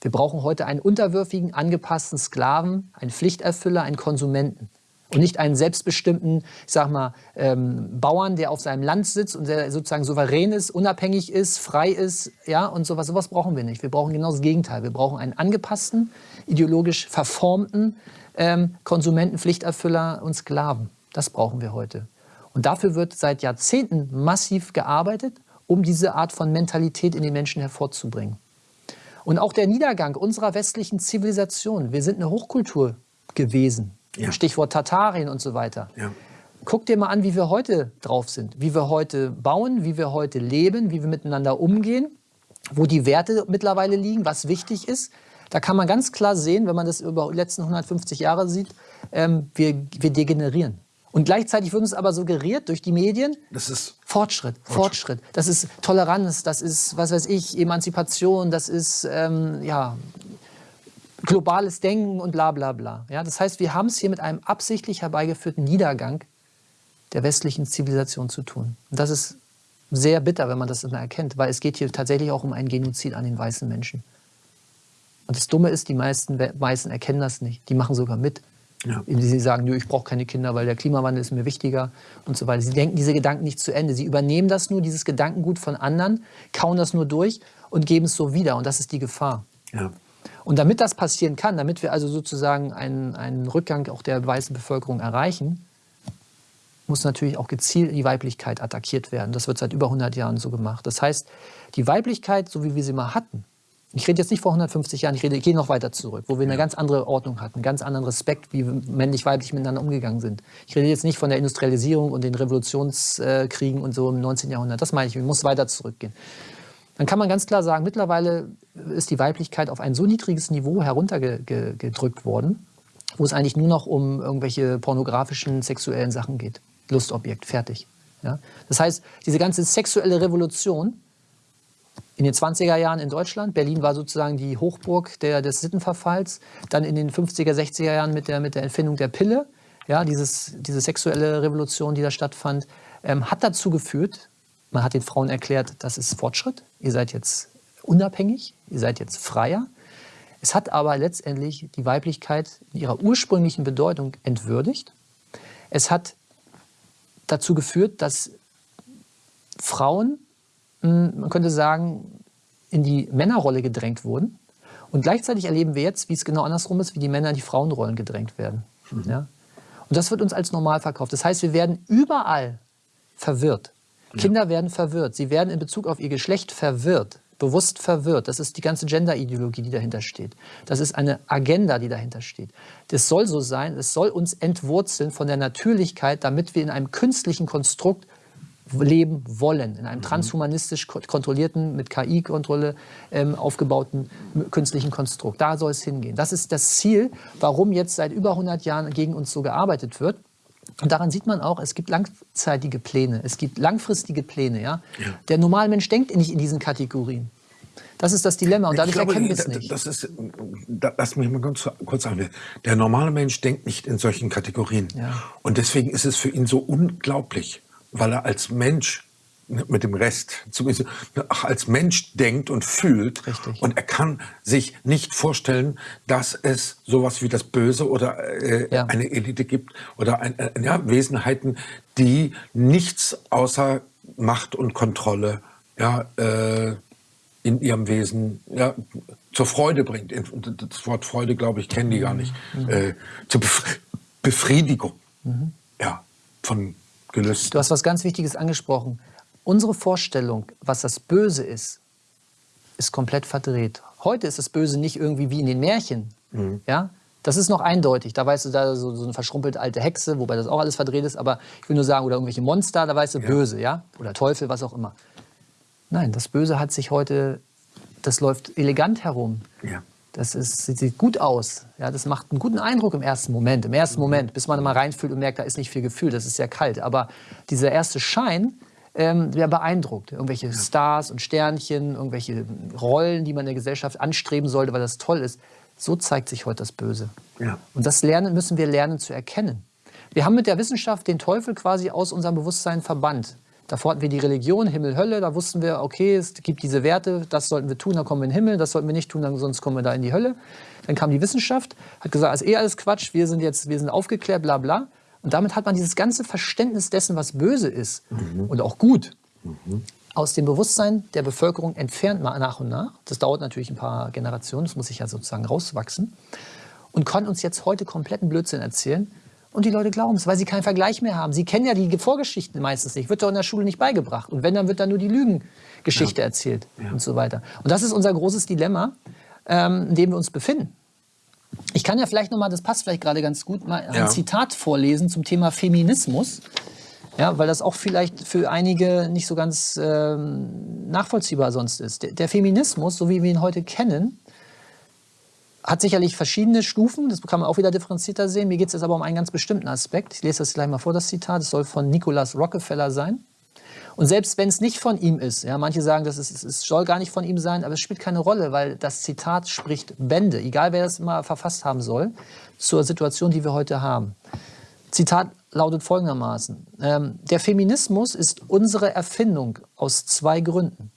Wir brauchen heute einen unterwürfigen, angepassten Sklaven, einen Pflichterfüller, einen Konsumenten. Und nicht einen selbstbestimmten, ich sag mal, ähm, Bauern, der auf seinem Land sitzt und der sozusagen souverän ist, unabhängig ist, frei ist, ja, und sowas. Sowas brauchen wir nicht. Wir brauchen genau das Gegenteil. Wir brauchen einen angepassten, ideologisch verformten ähm, Konsumenten, Pflichterfüller und Sklaven. Das brauchen wir heute. Und dafür wird seit Jahrzehnten massiv gearbeitet, um diese Art von Mentalität in den Menschen hervorzubringen. Und auch der Niedergang unserer westlichen Zivilisation. Wir sind eine Hochkultur gewesen. Ja. Stichwort Tatarien und so weiter. Ja. Guck dir mal an, wie wir heute drauf sind, wie wir heute bauen, wie wir heute leben, wie wir miteinander umgehen, wo die Werte mittlerweile liegen, was wichtig ist. Da kann man ganz klar sehen, wenn man das über die letzten 150 Jahre sieht, ähm, wir, wir degenerieren. Und gleichzeitig wird uns aber suggeriert durch die Medien, das ist Fortschritt, Fortschritt, Fortschritt. Das ist Toleranz, das ist, was weiß ich, Emanzipation, das ist, ähm, ja, globales Denken und bla bla bla. Ja, das heißt, wir haben es hier mit einem absichtlich herbeigeführten Niedergang der westlichen Zivilisation zu tun. Und das ist sehr bitter, wenn man das immer erkennt, weil es geht hier tatsächlich auch um einen Genozid an den weißen Menschen. Und das Dumme ist, die meisten Weißen erkennen das nicht. Die machen sogar mit. Ja. Sie sagen, ich brauche keine Kinder, weil der Klimawandel ist mir wichtiger und so weiter. Sie denken diese Gedanken nicht zu Ende. Sie übernehmen das nur, dieses Gedankengut von anderen, kauen das nur durch und geben es so wieder. Und das ist die Gefahr. Ja. Und damit das passieren kann, damit wir also sozusagen einen, einen Rückgang auch der weißen Bevölkerung erreichen, muss natürlich auch gezielt die Weiblichkeit attackiert werden. Das wird seit über 100 Jahren so gemacht. Das heißt, die Weiblichkeit, so wie wir sie mal hatten, ich rede jetzt nicht vor 150 Jahren, ich, rede, ich gehe noch weiter zurück, wo wir eine ganz andere Ordnung hatten, einen ganz anderen Respekt, wie männlich-weiblich miteinander umgegangen sind. Ich rede jetzt nicht von der Industrialisierung und den Revolutionskriegen und so im 19. Jahrhundert. Das meine ich, ich muss weiter zurückgehen. Dann kann man ganz klar sagen, mittlerweile ist die Weiblichkeit auf ein so niedriges Niveau heruntergedrückt worden, wo es eigentlich nur noch um irgendwelche pornografischen, sexuellen Sachen geht. Lustobjekt, fertig. Ja? Das heißt, diese ganze sexuelle Revolution in den 20er Jahren in Deutschland. Berlin war sozusagen die Hochburg der, des Sittenverfalls. Dann in den 50er, 60er Jahren mit der, mit der Erfindung der Pille, ja, dieses, diese sexuelle Revolution, die da stattfand, ähm, hat dazu geführt, man hat den Frauen erklärt, das ist Fortschritt, ihr seid jetzt unabhängig, ihr seid jetzt freier. Es hat aber letztendlich die Weiblichkeit in ihrer ursprünglichen Bedeutung entwürdigt. Es hat dazu geführt, dass Frauen, man könnte sagen, in die Männerrolle gedrängt wurden. Und gleichzeitig erleben wir jetzt, wie es genau andersrum ist, wie die Männer in die Frauenrollen gedrängt werden. Mhm. Ja? Und das wird uns als normal verkauft. Das heißt, wir werden überall verwirrt. Ja. Kinder werden verwirrt. Sie werden in Bezug auf ihr Geschlecht verwirrt, bewusst verwirrt. Das ist die ganze Gender-Ideologie, die dahinter steht. Das ist eine Agenda, die dahinter steht. Das soll so sein, es soll uns entwurzeln von der Natürlichkeit, damit wir in einem künstlichen Konstrukt leben wollen, in einem mhm. transhumanistisch kontrollierten, mit KI-Kontrolle ähm, aufgebauten künstlichen Konstrukt. Da soll es hingehen. Das ist das Ziel, warum jetzt seit über 100 Jahren gegen uns so gearbeitet wird. Und daran sieht man auch, es gibt langzeitige Pläne, es gibt langfristige Pläne. Ja? ja. Der normale Mensch denkt nicht in diesen Kategorien. Das ist das Dilemma und dadurch glaube, erkennen wir es nicht. Das ist, lass mich mal ganz kurz sagen. Der normale Mensch denkt nicht in solchen Kategorien. Ja. Und deswegen ist es für ihn so unglaublich, weil er als Mensch mit dem Rest zumindest als Mensch denkt und fühlt Richtig. und er kann sich nicht vorstellen, dass es sowas wie das Böse oder äh, ja. eine Elite gibt oder ein, äh, ja, Wesenheiten, die nichts außer Macht und Kontrolle ja, äh, in ihrem Wesen ja, zur Freude bringt. Das Wort Freude, glaube ich, kennen die gar nicht. Mhm. Äh, zur Befriedigung mhm. ja, von gelöst. Du hast was ganz Wichtiges angesprochen. Unsere Vorstellung, was das Böse ist, ist komplett verdreht. Heute ist das Böse nicht irgendwie wie in den Märchen. Mhm. Ja? Das ist noch eindeutig. Da weißt du, da so, so eine verschrumpelte alte Hexe, wobei das auch alles verdreht ist, aber ich will nur sagen, oder irgendwelche Monster, da weißt du, ja. böse, ja? Oder Teufel, was auch immer. Nein, das Böse hat sich heute, das läuft elegant herum. Ja. Das ist, sieht gut aus. Ja, das macht einen guten Eindruck im ersten Moment. Im ersten Moment, bis man mal reinfühlt und merkt, da ist nicht viel Gefühl, das ist sehr kalt. Aber dieser erste Schein, ähm, der beeindruckt. Irgendwelche Stars und Sternchen, irgendwelche Rollen, die man in der Gesellschaft anstreben sollte, weil das toll ist. So zeigt sich heute das Böse. Ja. Und das lernen, müssen wir lernen zu erkennen. Wir haben mit der Wissenschaft den Teufel quasi aus unserem Bewusstsein verbannt. Davor hatten wir die Religion, Himmel, Hölle. Da wussten wir, okay, es gibt diese Werte, das sollten wir tun, dann kommen wir in den Himmel, das sollten wir nicht tun, dann, sonst kommen wir da in die Hölle. Dann kam die Wissenschaft, hat gesagt, ist eh alles Quatsch, wir sind jetzt, wir sind aufgeklärt, bla bla. Und damit hat man dieses ganze Verständnis dessen, was böse ist mhm. und auch gut, mhm. aus dem Bewusstsein der Bevölkerung entfernt nach und nach. Das dauert natürlich ein paar Generationen, das muss sich ja sozusagen rauswachsen. Und kann uns jetzt heute kompletten Blödsinn erzählen, und die Leute glauben es, weil sie keinen Vergleich mehr haben. Sie kennen ja die Vorgeschichten meistens nicht. Wird doch in der Schule nicht beigebracht. Und wenn, dann wird da nur die Lügengeschichte ja. erzählt ja. und so weiter. Und das ist unser großes Dilemma, ähm, in dem wir uns befinden. Ich kann ja vielleicht noch mal, das passt vielleicht gerade ganz gut, mal ein Zitat vorlesen zum Thema Feminismus. Ja, weil das auch vielleicht für einige nicht so ganz ähm, nachvollziehbar sonst ist. Der, der Feminismus, so wie wir ihn heute kennen, hat sicherlich verschiedene Stufen, das kann man auch wieder differenzierter sehen. Mir geht es jetzt aber um einen ganz bestimmten Aspekt. Ich lese das gleich mal vor, das Zitat. Es soll von Nicholas Rockefeller sein. Und selbst wenn es nicht von ihm ist, ja, manche sagen, das ist, es soll gar nicht von ihm sein, aber es spielt keine Rolle, weil das Zitat spricht Bände, egal wer das mal verfasst haben soll, zur Situation, die wir heute haben. Zitat lautet folgendermaßen, ähm, der Feminismus ist unsere Erfindung aus zwei Gründen.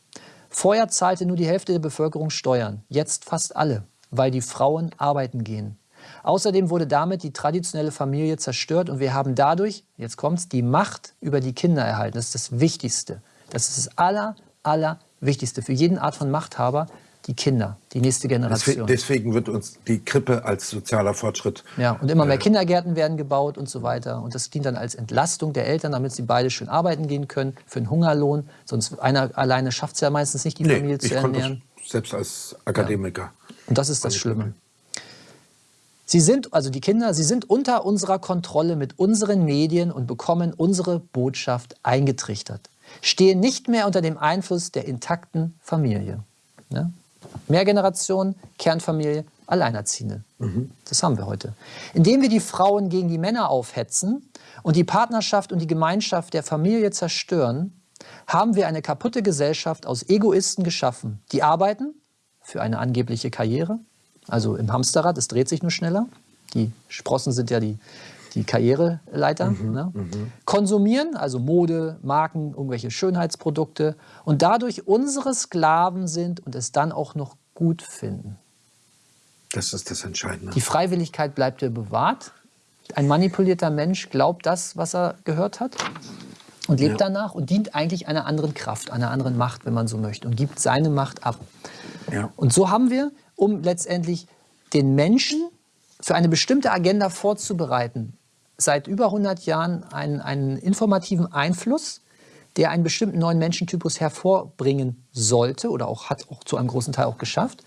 Vorher zahlte nur die Hälfte der Bevölkerung Steuern, jetzt fast alle weil die Frauen arbeiten gehen. Außerdem wurde damit die traditionelle Familie zerstört und wir haben dadurch, jetzt kommt's, die Macht über die Kinder erhalten. Das ist das Wichtigste. Das ist das aller, aller Wichtigste für jeden Art von Machthaber, die Kinder, die nächste Generation. Deswegen wird uns die Krippe als sozialer Fortschritt. Ja, und immer mehr äh, Kindergärten werden gebaut und so weiter. Und das dient dann als Entlastung der Eltern, damit sie beide schön arbeiten gehen können, für einen Hungerlohn. Sonst einer alleine schafft es ja meistens nicht, die nee, Familie zu ernähren. selbst als Akademiker. Ja. Und das ist das Schlimme. Sie sind, also die Kinder, sie sind unter unserer Kontrolle mit unseren Medien und bekommen unsere Botschaft eingetrichtert. Stehen nicht mehr unter dem Einfluss der intakten Familie. Ne? Mehrgeneration, Kernfamilie, Alleinerziehende. Mhm. Das haben wir heute. Indem wir die Frauen gegen die Männer aufhetzen und die Partnerschaft und die Gemeinschaft der Familie zerstören, haben wir eine kaputte Gesellschaft aus Egoisten geschaffen, die arbeiten, für eine angebliche Karriere. Also im Hamsterrad, es dreht sich nur schneller. Die Sprossen sind ja die, die Karriereleiter. Mhm, ne? mhm. Konsumieren, also Mode, Marken, irgendwelche Schönheitsprodukte und dadurch unsere Sklaven sind und es dann auch noch gut finden. Das ist das Entscheidende. Die Freiwilligkeit bleibt dir bewahrt. Ein manipulierter Mensch glaubt das, was er gehört hat und lebt ja. danach und dient eigentlich einer anderen Kraft, einer anderen Macht, wenn man so möchte, und gibt seine Macht ab. Ja. Und so haben wir, um letztendlich den Menschen für eine bestimmte Agenda vorzubereiten, seit über 100 Jahren einen, einen informativen Einfluss, der einen bestimmten neuen Menschentypus hervorbringen sollte oder auch hat auch zu einem großen Teil auch geschafft,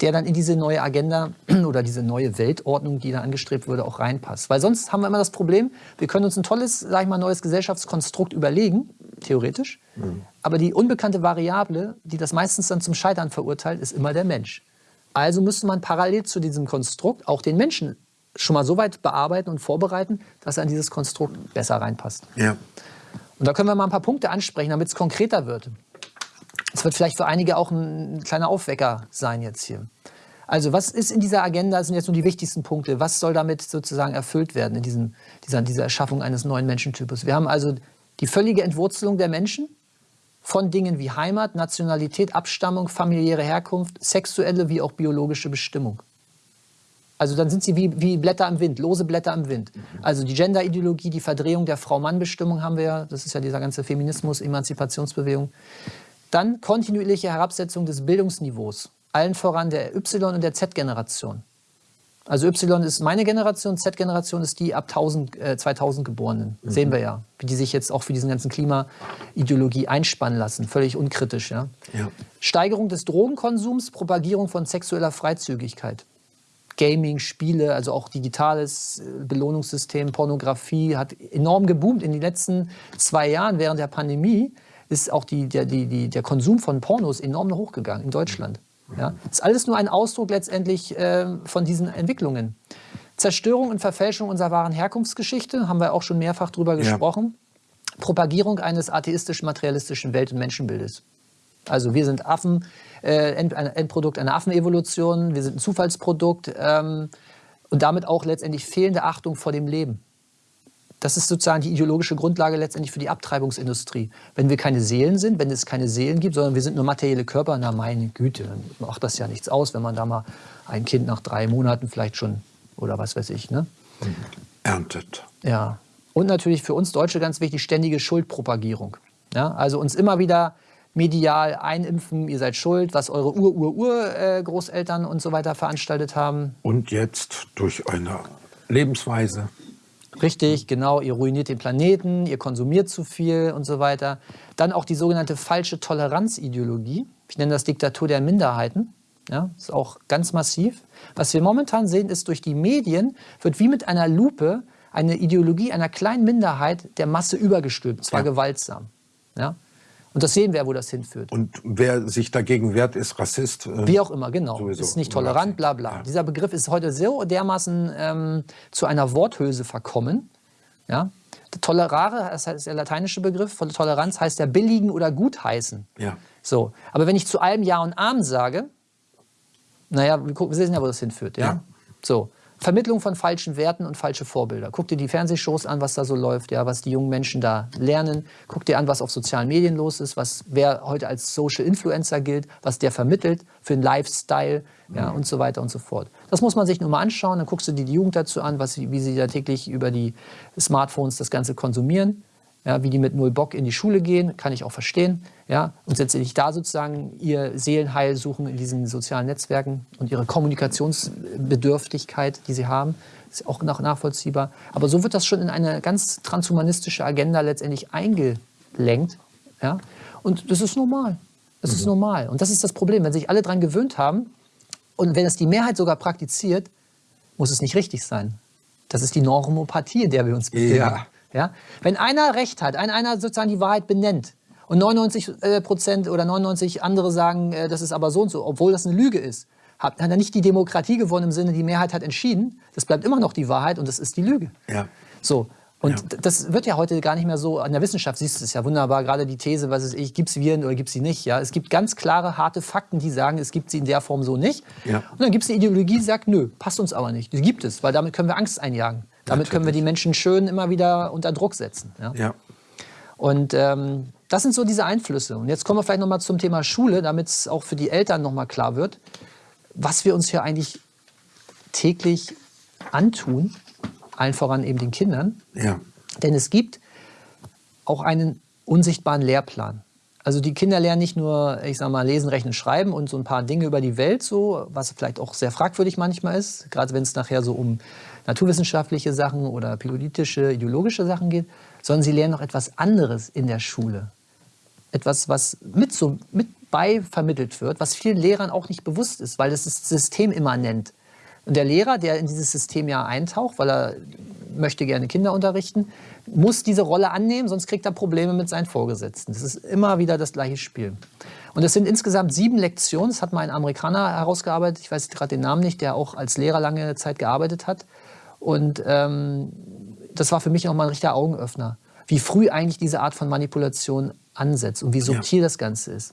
der dann in diese neue Agenda <clears throat> oder diese neue Weltordnung, die da angestrebt wurde, auch reinpasst. Weil sonst haben wir immer das Problem, wir können uns ein tolles, sag ich mal, neues Gesellschaftskonstrukt überlegen, theoretisch, mhm. aber die unbekannte Variable, die das meistens dann zum Scheitern verurteilt, ist immer der Mensch. Also müsste man parallel zu diesem Konstrukt auch den Menschen schon mal so weit bearbeiten und vorbereiten, dass er in dieses Konstrukt besser reinpasst. Ja. Und da können wir mal ein paar Punkte ansprechen, damit es konkreter wird. Es wird vielleicht für einige auch ein kleiner Aufwecker sein jetzt hier. Also was ist in dieser Agenda, sind jetzt nur die wichtigsten Punkte, was soll damit sozusagen erfüllt werden in diesem, dieser, dieser Erschaffung eines neuen Menschentypus? Wir haben also die völlige Entwurzelung der Menschen von Dingen wie Heimat, Nationalität, Abstammung, familiäre Herkunft, sexuelle wie auch biologische Bestimmung. Also dann sind sie wie, wie Blätter im Wind, lose Blätter im Wind. Also die Gender-Ideologie, die Verdrehung der Frau-Mann-Bestimmung haben wir ja, das ist ja dieser ganze Feminismus, Emanzipationsbewegung. Dann kontinuierliche Herabsetzung des Bildungsniveaus, allen voran der Y- und der Z-Generation. Also Y ist meine Generation, Z-Generation ist die ab 1000, äh, 2000 Geborenen. Mhm. Sehen wir ja, wie die sich jetzt auch für diesen ganzen Klimaideologie einspannen lassen. Völlig unkritisch. Ja? ja. Steigerung des Drogenkonsums, Propagierung von sexueller Freizügigkeit. Gaming, Spiele, also auch digitales äh, Belohnungssystem, Pornografie hat enorm geboomt in den letzten zwei Jahren während der Pandemie ist auch die, der, die, die, der Konsum von Pornos enorm hochgegangen in Deutschland. Ja? Das ist alles nur ein Ausdruck letztendlich äh, von diesen Entwicklungen. Zerstörung und Verfälschung unserer wahren Herkunftsgeschichte, haben wir auch schon mehrfach drüber ja. gesprochen. Propagierung eines atheistisch-materialistischen Welt- und Menschenbildes. Also wir sind Affen, äh, End, ein Endprodukt einer Affenevolution, wir sind ein Zufallsprodukt ähm, und damit auch letztendlich fehlende Achtung vor dem Leben. Das ist sozusagen die ideologische Grundlage letztendlich für die Abtreibungsindustrie. Wenn wir keine Seelen sind, wenn es keine Seelen gibt, sondern wir sind nur materielle Körper, na meine Güte, dann macht das ja nichts aus, wenn man da mal ein Kind nach drei Monaten vielleicht schon oder was weiß ich, ne? Erntet. Ja. Und natürlich für uns Deutsche ganz wichtig, ständige Schuldpropagierung. Ja? Also uns immer wieder medial einimpfen, ihr seid schuld, was eure Ur-Ur-Ur-Großeltern und so weiter veranstaltet haben. Und jetzt durch eine Lebensweise. Richtig, genau. Ihr ruiniert den Planeten, ihr konsumiert zu viel und so weiter. Dann auch die sogenannte falsche Toleranzideologie. Ich nenne das Diktatur der Minderheiten. Ja, ist auch ganz massiv. Was wir momentan sehen, ist, durch die Medien wird wie mit einer Lupe eine Ideologie einer kleinen Minderheit der Masse übergestülpt, zwar ja. gewaltsam. Ja? Und das sehen wir, wo das hinführt. Und wer sich dagegen wehrt, ist Rassist. Äh, Wie auch immer, genau. Sowieso. Ist nicht tolerant, bla bla. Ja. Dieser Begriff ist heute so dermaßen ähm, zu einer Worthülse verkommen. Ja? Tolerare, das ist der lateinische Begriff, von Toleranz heißt ja billigen oder gutheißen. Ja. So. Aber wenn ich zu allem Ja und Arm sage, naja, wir sehen ja, wo das hinführt. Ja? ja. So. Vermittlung von falschen Werten und falsche Vorbilder. Guck dir die Fernsehshows an, was da so läuft, ja, was die jungen Menschen da lernen. Guck dir an, was auf sozialen Medien los ist, was wer heute als Social Influencer gilt, was der vermittelt für einen Lifestyle ja, und so weiter und so fort. Das muss man sich nur mal anschauen. Dann guckst du dir die Jugend dazu an, was, wie sie da täglich über die Smartphones das Ganze konsumieren ja, wie die mit null Bock in die Schule gehen, kann ich auch verstehen. Ja, und letztendlich da sozusagen ihr Seelenheil suchen in diesen sozialen Netzwerken und ihre Kommunikationsbedürftigkeit, die sie haben, ist auch nachvollziehbar. Aber so wird das schon in eine ganz transhumanistische Agenda letztendlich eingelenkt. Ja? Und das ist normal. Das mhm. ist normal. Und das ist das Problem. Wenn sich alle daran gewöhnt haben und wenn es die Mehrheit sogar praktiziert, muss es nicht richtig sein. Das ist die Normopathie, in der wir uns befinden. Ja. Ja? Wenn einer Recht hat, ein, einer sozusagen die Wahrheit benennt und 99 äh, Prozent oder 99 andere sagen, äh, das ist aber so und so, obwohl das eine Lüge ist, hat, hat er nicht die Demokratie gewonnen im Sinne, die Mehrheit hat entschieden. Das bleibt immer noch die Wahrheit und das ist die Lüge. Ja. So. Und ja. das wird ja heute gar nicht mehr so, an der Wissenschaft siehst du es ja wunderbar, gerade die These, was ist ich, gibt es Viren oder gibt es sie nicht. Ja? Es gibt ganz klare, harte Fakten, die sagen, es gibt sie in der Form so nicht. Ja. Und dann gibt es eine Ideologie, die sagt, nö, passt uns aber nicht. Die gibt es, weil damit können wir Angst einjagen. Damit können wir die Menschen schön immer wieder unter Druck setzen. Ja. ja. Und ähm, das sind so diese Einflüsse. Und jetzt kommen wir vielleicht noch mal zum Thema Schule, damit es auch für die Eltern noch mal klar wird, was wir uns hier eigentlich täglich antun allen voran eben den Kindern. Ja. Denn es gibt auch einen unsichtbaren Lehrplan. Also die Kinder lernen nicht nur, ich sag mal, lesen, rechnen, schreiben und so ein paar Dinge über die Welt, so, was vielleicht auch sehr fragwürdig manchmal ist, gerade wenn es nachher so um naturwissenschaftliche Sachen oder politische, ideologische Sachen geht, sondern sie lernen noch etwas anderes in der Schule. Etwas, was mit, so, mit bei vermittelt wird, was vielen Lehrern auch nicht bewusst ist, weil das ist systemimmanent. Und der Lehrer, der in dieses System ja eintaucht, weil er möchte gerne Kinder unterrichten, muss diese Rolle annehmen, sonst kriegt er Probleme mit seinen Vorgesetzten. Das ist immer wieder das gleiche Spiel. Und es sind insgesamt sieben Lektionen. Das hat mal ein Amerikaner herausgearbeitet, ich weiß gerade den Namen nicht, der auch als Lehrer lange Zeit gearbeitet hat. Und ähm, das war für mich auch mal ein richtiger Augenöffner, wie früh eigentlich diese Art von Manipulation ansetzt und wie subtil ja. das Ganze ist.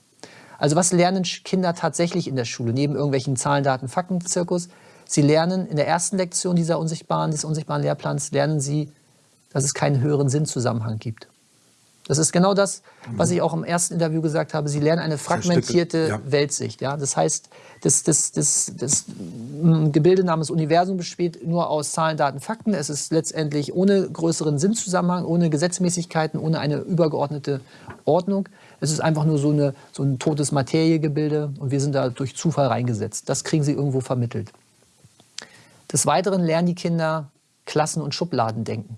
Also was lernen Kinder tatsächlich in der Schule, neben irgendwelchen Zahlen, Daten, Fakten, Zirkus? Sie lernen in der ersten Lektion dieser unsichtbaren, des unsichtbaren Lehrplans, lernen Sie, dass es keinen höheren Sinnzusammenhang gibt. Das ist genau das, was ich auch im ersten Interview gesagt habe. Sie lernen eine fragmentierte ja. Weltsicht. Ja? Das heißt, das, das, das, das Gebilde namens Universum besteht nur aus Zahlen, Daten, Fakten. Es ist letztendlich ohne größeren Sinnzusammenhang, ohne Gesetzmäßigkeiten, ohne eine übergeordnete Ordnung. Es ist einfach nur so, eine, so ein totes Materiegebilde und wir sind da durch Zufall reingesetzt. Das kriegen sie irgendwo vermittelt. Des Weiteren lernen die Kinder Klassen- und Schubladendenken.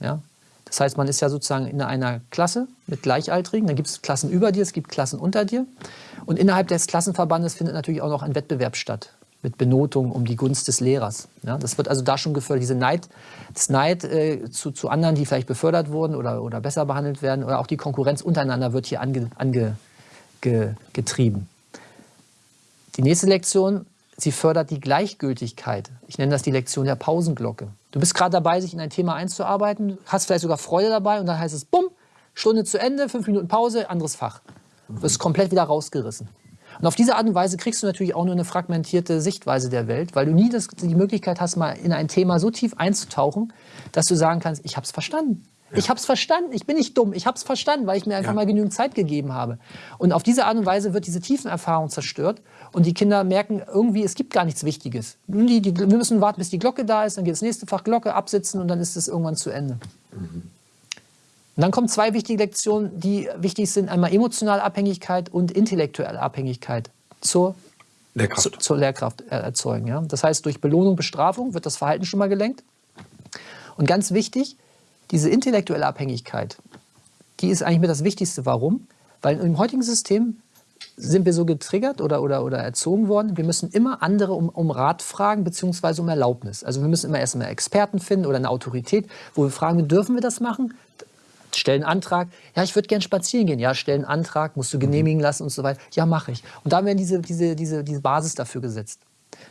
Ja? Das heißt, man ist ja sozusagen in einer Klasse mit Gleichaltrigen, dann gibt es Klassen über dir, es gibt Klassen unter dir. Und innerhalb des Klassenverbandes findet natürlich auch noch ein Wettbewerb statt mit Benotung um die Gunst des Lehrers. Ja, das wird also da schon gefördert, diese Neid, das Neid äh, zu, zu anderen, die vielleicht befördert wurden oder, oder besser behandelt werden, oder auch die Konkurrenz untereinander wird hier ange, ange, ge. Die nächste Lektion sie fördert die Gleichgültigkeit. Ich nenne das die Lektion der Pausenglocke. Du bist gerade dabei, sich in ein Thema einzuarbeiten, hast vielleicht sogar Freude dabei und dann heißt es, bumm, Stunde zu Ende, fünf Minuten Pause, anderes Fach. Du wirst komplett wieder rausgerissen. Und auf diese Art und Weise kriegst du natürlich auch nur eine fragmentierte Sichtweise der Welt, weil du nie das, die Möglichkeit hast, mal in ein Thema so tief einzutauchen, dass du sagen kannst, ich habe es verstanden. Ich habe es verstanden, ich bin nicht dumm, ich habe es verstanden, weil ich mir einfach mal genügend Zeit gegeben habe. Und auf diese Art und Weise wird diese Tiefenerfahrung zerstört und die Kinder merken irgendwie, es gibt gar nichts Wichtiges. Die, die, wir müssen warten, bis die Glocke da ist, dann geht das nächste Fach Glocke absitzen und dann ist es irgendwann zu Ende. Mhm. Und dann kommen zwei wichtige Lektionen, die wichtig sind, einmal emotionale Abhängigkeit und intellektuelle Abhängigkeit zur Lehrkraft, zu, zur Lehrkraft erzeugen. Ja? Das heißt, durch Belohnung, Bestrafung wird das Verhalten schon mal gelenkt. Und ganz wichtig, diese intellektuelle Abhängigkeit, die ist eigentlich mit das Wichtigste. Warum? Weil im heutigen System sind wir so getriggert oder, oder, oder erzogen worden, wir müssen immer andere um, um Rat fragen bzw. um Erlaubnis. Also wir müssen immer erstmal Experten finden oder eine Autorität, wo wir fragen, dürfen wir das machen? Stellen Antrag. Ja, ich würde gerne spazieren gehen. Ja, stellen Antrag, musst du genehmigen lassen und so weiter. Ja, mache ich. Und da werden diese, diese, diese, diese Basis dafür gesetzt.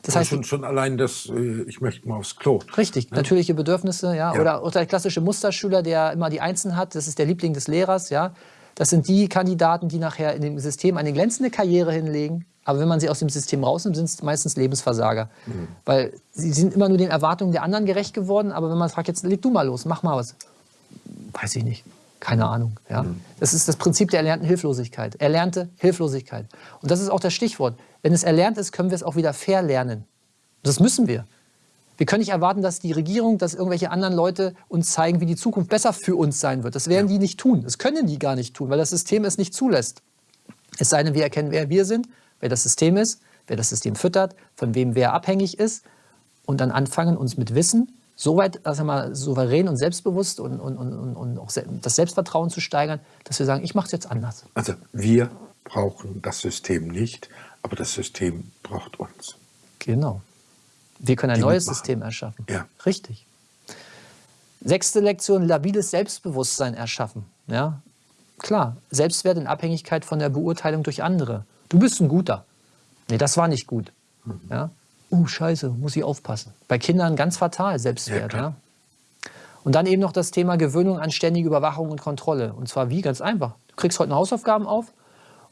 Das heißt, schon, schon allein das, äh, ich möchte mal aufs Klo. Richtig, ne? natürliche Bedürfnisse, ja. ja. Oder, oder der klassische Musterschüler, der immer die Einsen hat, das ist der Liebling des Lehrers, ja. Das sind die Kandidaten, die nachher in dem System eine glänzende Karriere hinlegen. Aber wenn man sie aus dem System rausnimmt, sind es meistens Lebensversager. Mhm. Weil sie sind immer nur den Erwartungen der anderen gerecht geworden. Aber wenn man fragt, jetzt leg du mal los, mach mal was. Weiß ich nicht. Keine Ahnung. Ja? Mhm. Das ist das Prinzip der erlernten Hilflosigkeit. Erlernte Hilflosigkeit. Und das ist auch das Stichwort. Wenn es erlernt ist, können wir es auch wieder verlernen. Das müssen wir. Wir können nicht erwarten, dass die Regierung, dass irgendwelche anderen Leute uns zeigen, wie die Zukunft besser für uns sein wird. Das werden ja. die nicht tun. Das können die gar nicht tun, weil das System es nicht zulässt. Es sei denn, wir erkennen, wer wir sind, wer das System ist, wer das System füttert, von wem wer abhängig ist und dann anfangen, uns mit Wissen so weit also mal, souverän und selbstbewusst und, und, und, und auch das Selbstvertrauen zu steigern, dass wir sagen, ich mache es jetzt anders. Also wir brauchen das System nicht, aber das System braucht uns. Genau. Wir können ein Die neues System erschaffen. Ja. Richtig. Sechste Lektion, labiles Selbstbewusstsein erschaffen. Ja, klar, Selbstwert in Abhängigkeit von der Beurteilung durch andere. Du bist ein Guter. Nee, das war nicht gut. Mhm. Ja? Uh, scheiße, muss ich aufpassen. Bei Kindern ganz fatal, Selbstwert. Ja, ja? Und dann eben noch das Thema Gewöhnung an ständige Überwachung und Kontrolle. Und zwar wie? Ganz einfach. Du kriegst heute eine Hausaufgaben auf,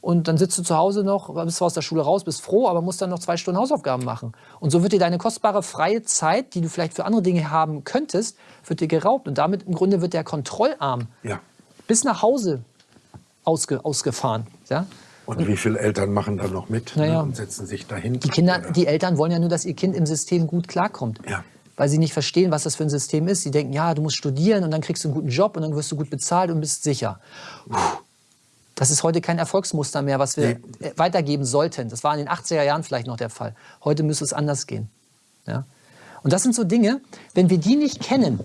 und dann sitzt du zu Hause noch, bist zwar aus der Schule raus, bist froh, aber musst dann noch zwei Stunden Hausaufgaben machen. Und so wird dir deine kostbare freie Zeit, die du vielleicht für andere Dinge haben könntest, wird dir geraubt. Und damit im Grunde wird der Kontrollarm ja. bis nach Hause ausge, ausgefahren. Ja? Und wie viele Eltern machen da noch mit naja. ne, und setzen sich dahin? Die Kinder, die Eltern wollen ja nur, dass ihr Kind im System gut klarkommt. Ja. weil sie nicht verstehen, was das für ein System ist. Sie denken, ja, du musst studieren und dann kriegst du einen guten Job und dann wirst du gut bezahlt und bist sicher. Das ist heute kein Erfolgsmuster mehr, was wir nee. weitergeben sollten. Das war in den 80er Jahren vielleicht noch der Fall. Heute müsste es anders gehen. Ja? Und das sind so Dinge, wenn wir die nicht kennen,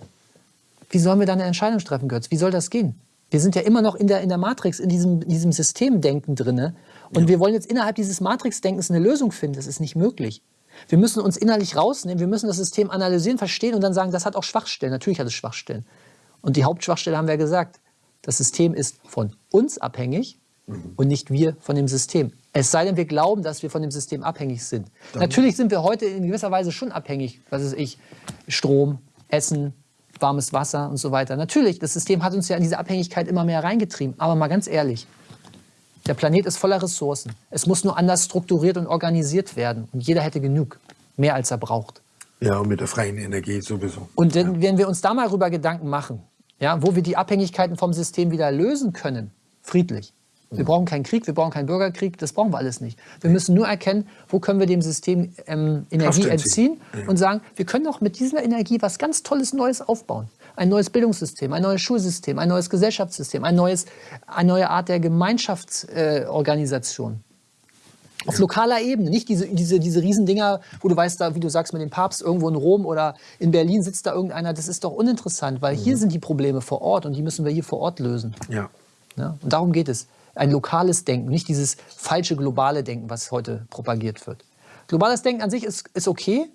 wie sollen wir dann eine Entscheidung treffen, Götz? Wie soll das gehen? Wir sind ja immer noch in der, in der Matrix, in diesem, diesem Systemdenken drin. Und ja. wir wollen jetzt innerhalb dieses Matrixdenkens eine Lösung finden. Das ist nicht möglich. Wir müssen uns innerlich rausnehmen, wir müssen das System analysieren, verstehen und dann sagen, das hat auch Schwachstellen. Natürlich hat es Schwachstellen. Und die Hauptschwachstelle haben wir gesagt. Das System ist von uns abhängig mhm. und nicht wir von dem System. Es sei denn, wir glauben, dass wir von dem System abhängig sind. Dann Natürlich sind wir heute in gewisser Weise schon abhängig. Was ist ich? Strom, Essen, warmes Wasser und so weiter. Natürlich, das System hat uns ja in diese Abhängigkeit immer mehr reingetrieben. Aber mal ganz ehrlich, der Planet ist voller Ressourcen. Es muss nur anders strukturiert und organisiert werden. Und jeder hätte genug, mehr als er braucht. Ja, und mit der freien Energie sowieso. Und wenn, ja. wenn wir uns da mal darüber Gedanken machen, ja, wo wir die Abhängigkeiten vom System wieder lösen können, friedlich. Wir mhm. brauchen keinen Krieg, wir brauchen keinen Bürgerkrieg, das brauchen wir alles nicht. Wir müssen nur erkennen, wo können wir dem System ähm, Energie entziehen und sagen, wir können doch mit dieser Energie was ganz Tolles Neues aufbauen ein neues Bildungssystem, ein neues Schulsystem, ein neues Gesellschaftssystem, ein neues, eine neue Art der Gemeinschaftsorganisation. Äh, auf lokaler Ebene, nicht diese, diese, diese Riesendinger, wo du weißt, da, wie du sagst, mit dem Papst irgendwo in Rom oder in Berlin sitzt da irgendeiner, das ist doch uninteressant, weil mhm. hier sind die Probleme vor Ort und die müssen wir hier vor Ort lösen. Ja. ja. Und darum geht es. Ein lokales Denken, nicht dieses falsche globale Denken, was heute propagiert wird. Globales Denken an sich ist, ist okay,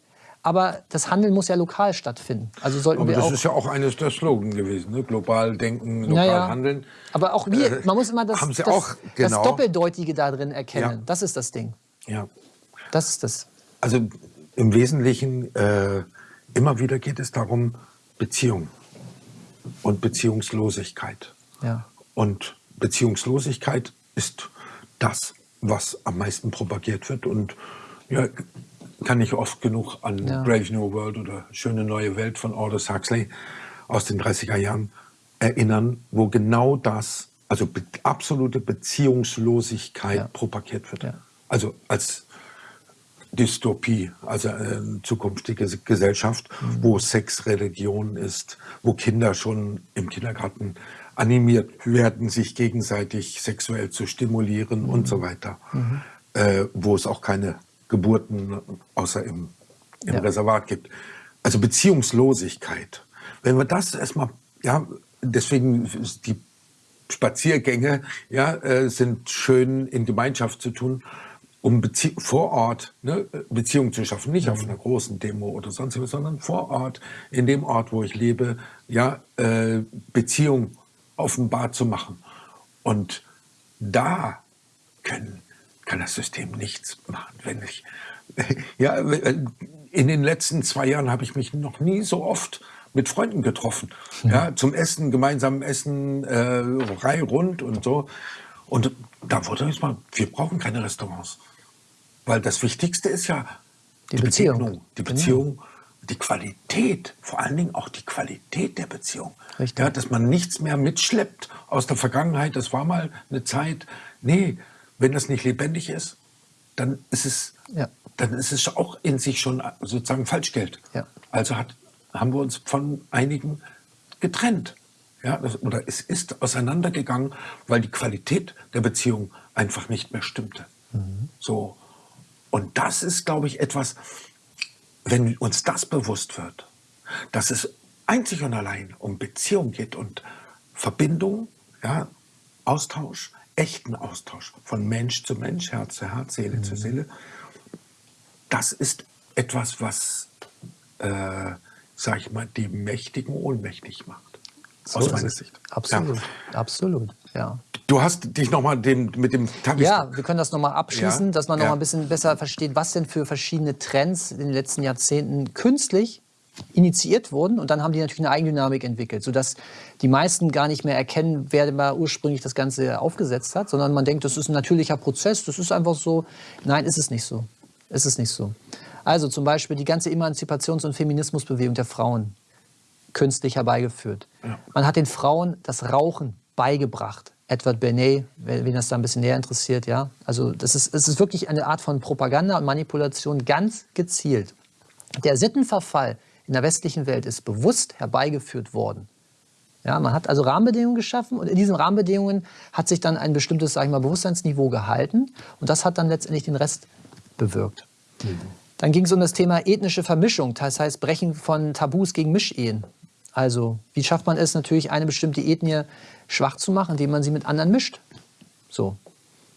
aber das Handeln muss ja lokal stattfinden. Also sollten aber wir das auch ist ja auch eines der Slogan gewesen, ne? global denken, lokal naja, handeln. Aber auch wir, äh, man muss immer das, das, auch, genau. das Doppeldeutige da drin erkennen. Ja. Das ist das Ding. Ja. Das ist das. Also im Wesentlichen, äh, immer wieder geht es darum, Beziehung und Beziehungslosigkeit. Ja. Und Beziehungslosigkeit ist das, was am meisten propagiert wird. Und ja, kann ich oft genug an ja. Brave New World oder Schöne neue Welt von Aldous Huxley aus den 30er Jahren erinnern, wo genau das, also be absolute Beziehungslosigkeit ja. propagiert wird. Ja. Also als Dystopie, also eine zukünftige Gesellschaft, mhm. wo Sex Religion ist, wo Kinder schon im Kindergarten animiert werden, sich gegenseitig sexuell zu stimulieren mhm. und so weiter, mhm. äh, wo es auch keine Geburten außer im, im ja. Reservat gibt. Also Beziehungslosigkeit. Wenn wir das erstmal, ja, deswegen die Spaziergänge ja, äh, sind schön in Gemeinschaft zu tun, um Bezie vor Ort ne, Beziehungen zu schaffen. Nicht mhm. auf einer großen Demo oder sonst was, sondern vor Ort, in dem Ort, wo ich lebe, ja, äh, Beziehung offenbar zu machen. Und da können kann das System nichts machen. Wenn ich, <laughs> ja, in den letzten zwei Jahren habe ich mich noch nie so oft mit Freunden getroffen. Ja, zum Essen, gemeinsam essen, äh, Reihe rund und so. Und da wurde jetzt mal, wir brauchen keine Restaurants. Weil das Wichtigste ist ja die, die Beziehung. Begegnung, die genau. Beziehung. Die Qualität, vor allen Dingen auch die Qualität der Beziehung. Richtig. Ja, dass man nichts mehr mitschleppt aus der Vergangenheit. Das war mal eine Zeit. Nee, wenn das nicht lebendig ist, dann ist es, ja. dann ist es auch in sich schon sozusagen Falschgeld. Ja. Also hat, haben wir uns von einigen getrennt. Ja, das, oder es ist auseinandergegangen, weil die Qualität der Beziehung einfach nicht mehr stimmte. Mhm. So. Und das ist, glaube ich, etwas, wenn uns das bewusst wird, dass es einzig und allein um Beziehung geht und Verbindung, ja, Austausch, echten Austausch von Mensch zu Mensch, Herz zu Herz, Seele mhm. zu Seele, das ist etwas, was, äh, sag ich mal, die Mächtigen ohnmächtig macht. So aus meiner Sicht. Absolut, ja. absolut, ja. Du hast dich nochmal mit dem Tagesschau... Ja, wir können das nochmal abschließen, ja. dass man nochmal ja. ein bisschen besser versteht, was denn für verschiedene Trends in den letzten Jahrzehnten künstlich initiiert wurden und dann haben die natürlich eine Eigendynamik entwickelt, sodass die meisten gar nicht mehr erkennen, wer mal ursprünglich das Ganze aufgesetzt hat, sondern man denkt, das ist ein natürlicher Prozess, das ist einfach so. Nein, ist es nicht so. Ist es nicht so. Also zum Beispiel die ganze Emanzipations- und Feminismusbewegung der Frauen künstlich herbeigeführt. Ja. Man hat den Frauen das Rauchen beigebracht. Edward Bernays, wen das da ein bisschen näher interessiert, ja. Also das ist, das ist wirklich eine Art von Propaganda und Manipulation ganz gezielt. Der Sittenverfall in der westlichen Welt ist bewusst herbeigeführt worden. Ja, man hat also Rahmenbedingungen geschaffen und in diesen Rahmenbedingungen hat sich dann ein bestimmtes sag ich mal, Bewusstseinsniveau gehalten und das hat dann letztendlich den Rest bewirkt. Mhm. Dann ging es um das Thema ethnische Vermischung, das heißt Brechen von Tabus gegen Mischehen. Also wie schafft man es natürlich, eine bestimmte Ethnie schwach zu machen, indem man sie mit anderen mischt. So,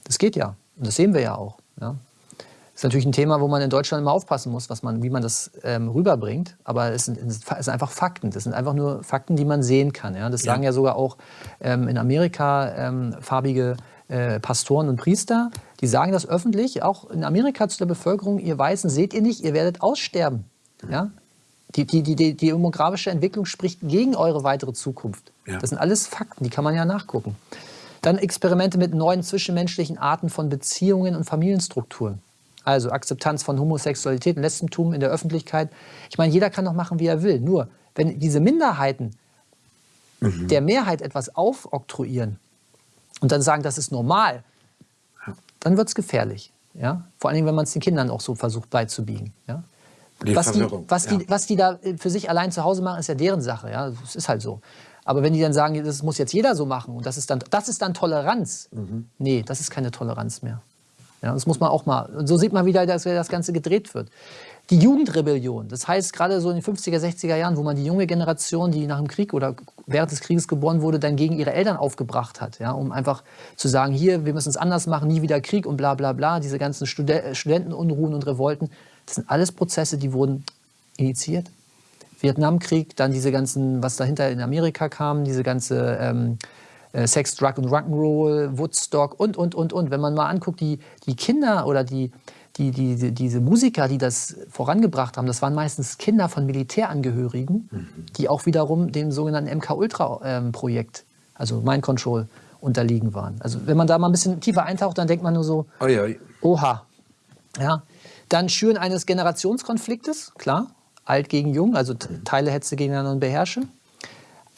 das geht ja und das sehen wir ja auch. Ja. Das ist natürlich ein Thema, wo man in Deutschland immer aufpassen muss, was man, wie man das ähm, rüberbringt. Aber es sind, es sind, einfach Fakten. Das sind einfach nur Fakten, die man sehen kann. Ja? Das ja. sagen ja sogar auch ähm, in Amerika ähm, farbige äh, Pastoren und Priester. Die sagen das öffentlich, auch in Amerika zu der Bevölkerung. Ihr Weißen seht ihr nicht, ihr werdet aussterben. Ja? Die, die, die, die demografische Entwicklung spricht gegen eure weitere Zukunft. Ja. Das sind alles Fakten, die kann man ja nachgucken. Dann Experimente mit neuen zwischenmenschlichen Arten von Beziehungen und Familienstrukturen. Also Akzeptanz von Homosexualität und Lesbentum in der Öffentlichkeit. Ich meine, jeder kann doch machen, wie er will. Nur, wenn diese Minderheiten mhm. der Mehrheit etwas aufoktroyieren und dann sagen, das ist normal, dann wird es gefährlich. Ja? Vor allem, wenn man es den Kindern auch so versucht beizubiegen. Ja? Die was, die, was, ja. die, was die da für sich allein zu Hause machen, ist ja deren Sache. Ja? Das ist halt so. Aber wenn die dann sagen, das muss jetzt jeder so machen und das ist dann, das ist dann Toleranz, mhm. nee, das ist keine Toleranz mehr. Ja, das muss man auch mal. Und so sieht man wieder, dass das Ganze gedreht wird. Die Jugendrebellion, das heißt gerade so in den 50er, 60er Jahren, wo man die junge Generation, die nach dem Krieg oder während des Krieges geboren wurde, dann gegen ihre Eltern aufgebracht hat, ja, um einfach zu sagen, hier, wir müssen es anders machen, nie wieder Krieg und bla bla bla, diese ganzen Stud Studentenunruhen und Revolten, das sind alles Prozesse, die wurden initiiert. Vietnamkrieg, dann diese ganzen, was dahinter in Amerika kam, diese ganze ähm, äh, Sex, Drug und Rock'n'Roll, Woodstock und, und, und, und. Wenn man mal anguckt, die, die Kinder oder die, die, die, die, diese Musiker, die das vorangebracht haben, das waren meistens Kinder von Militärangehörigen, mhm. die auch wiederum dem sogenannten MK-Ultra-Projekt, ähm, also Mind Control, unterliegen waren. Also wenn man da mal ein bisschen tiefer eintaucht, dann denkt man nur so, oi, oi. oha. Ja. Dann Schüren eines Generationskonfliktes, klar, alt gegen jung, also Teile Hetze gegeneinander und beherrsche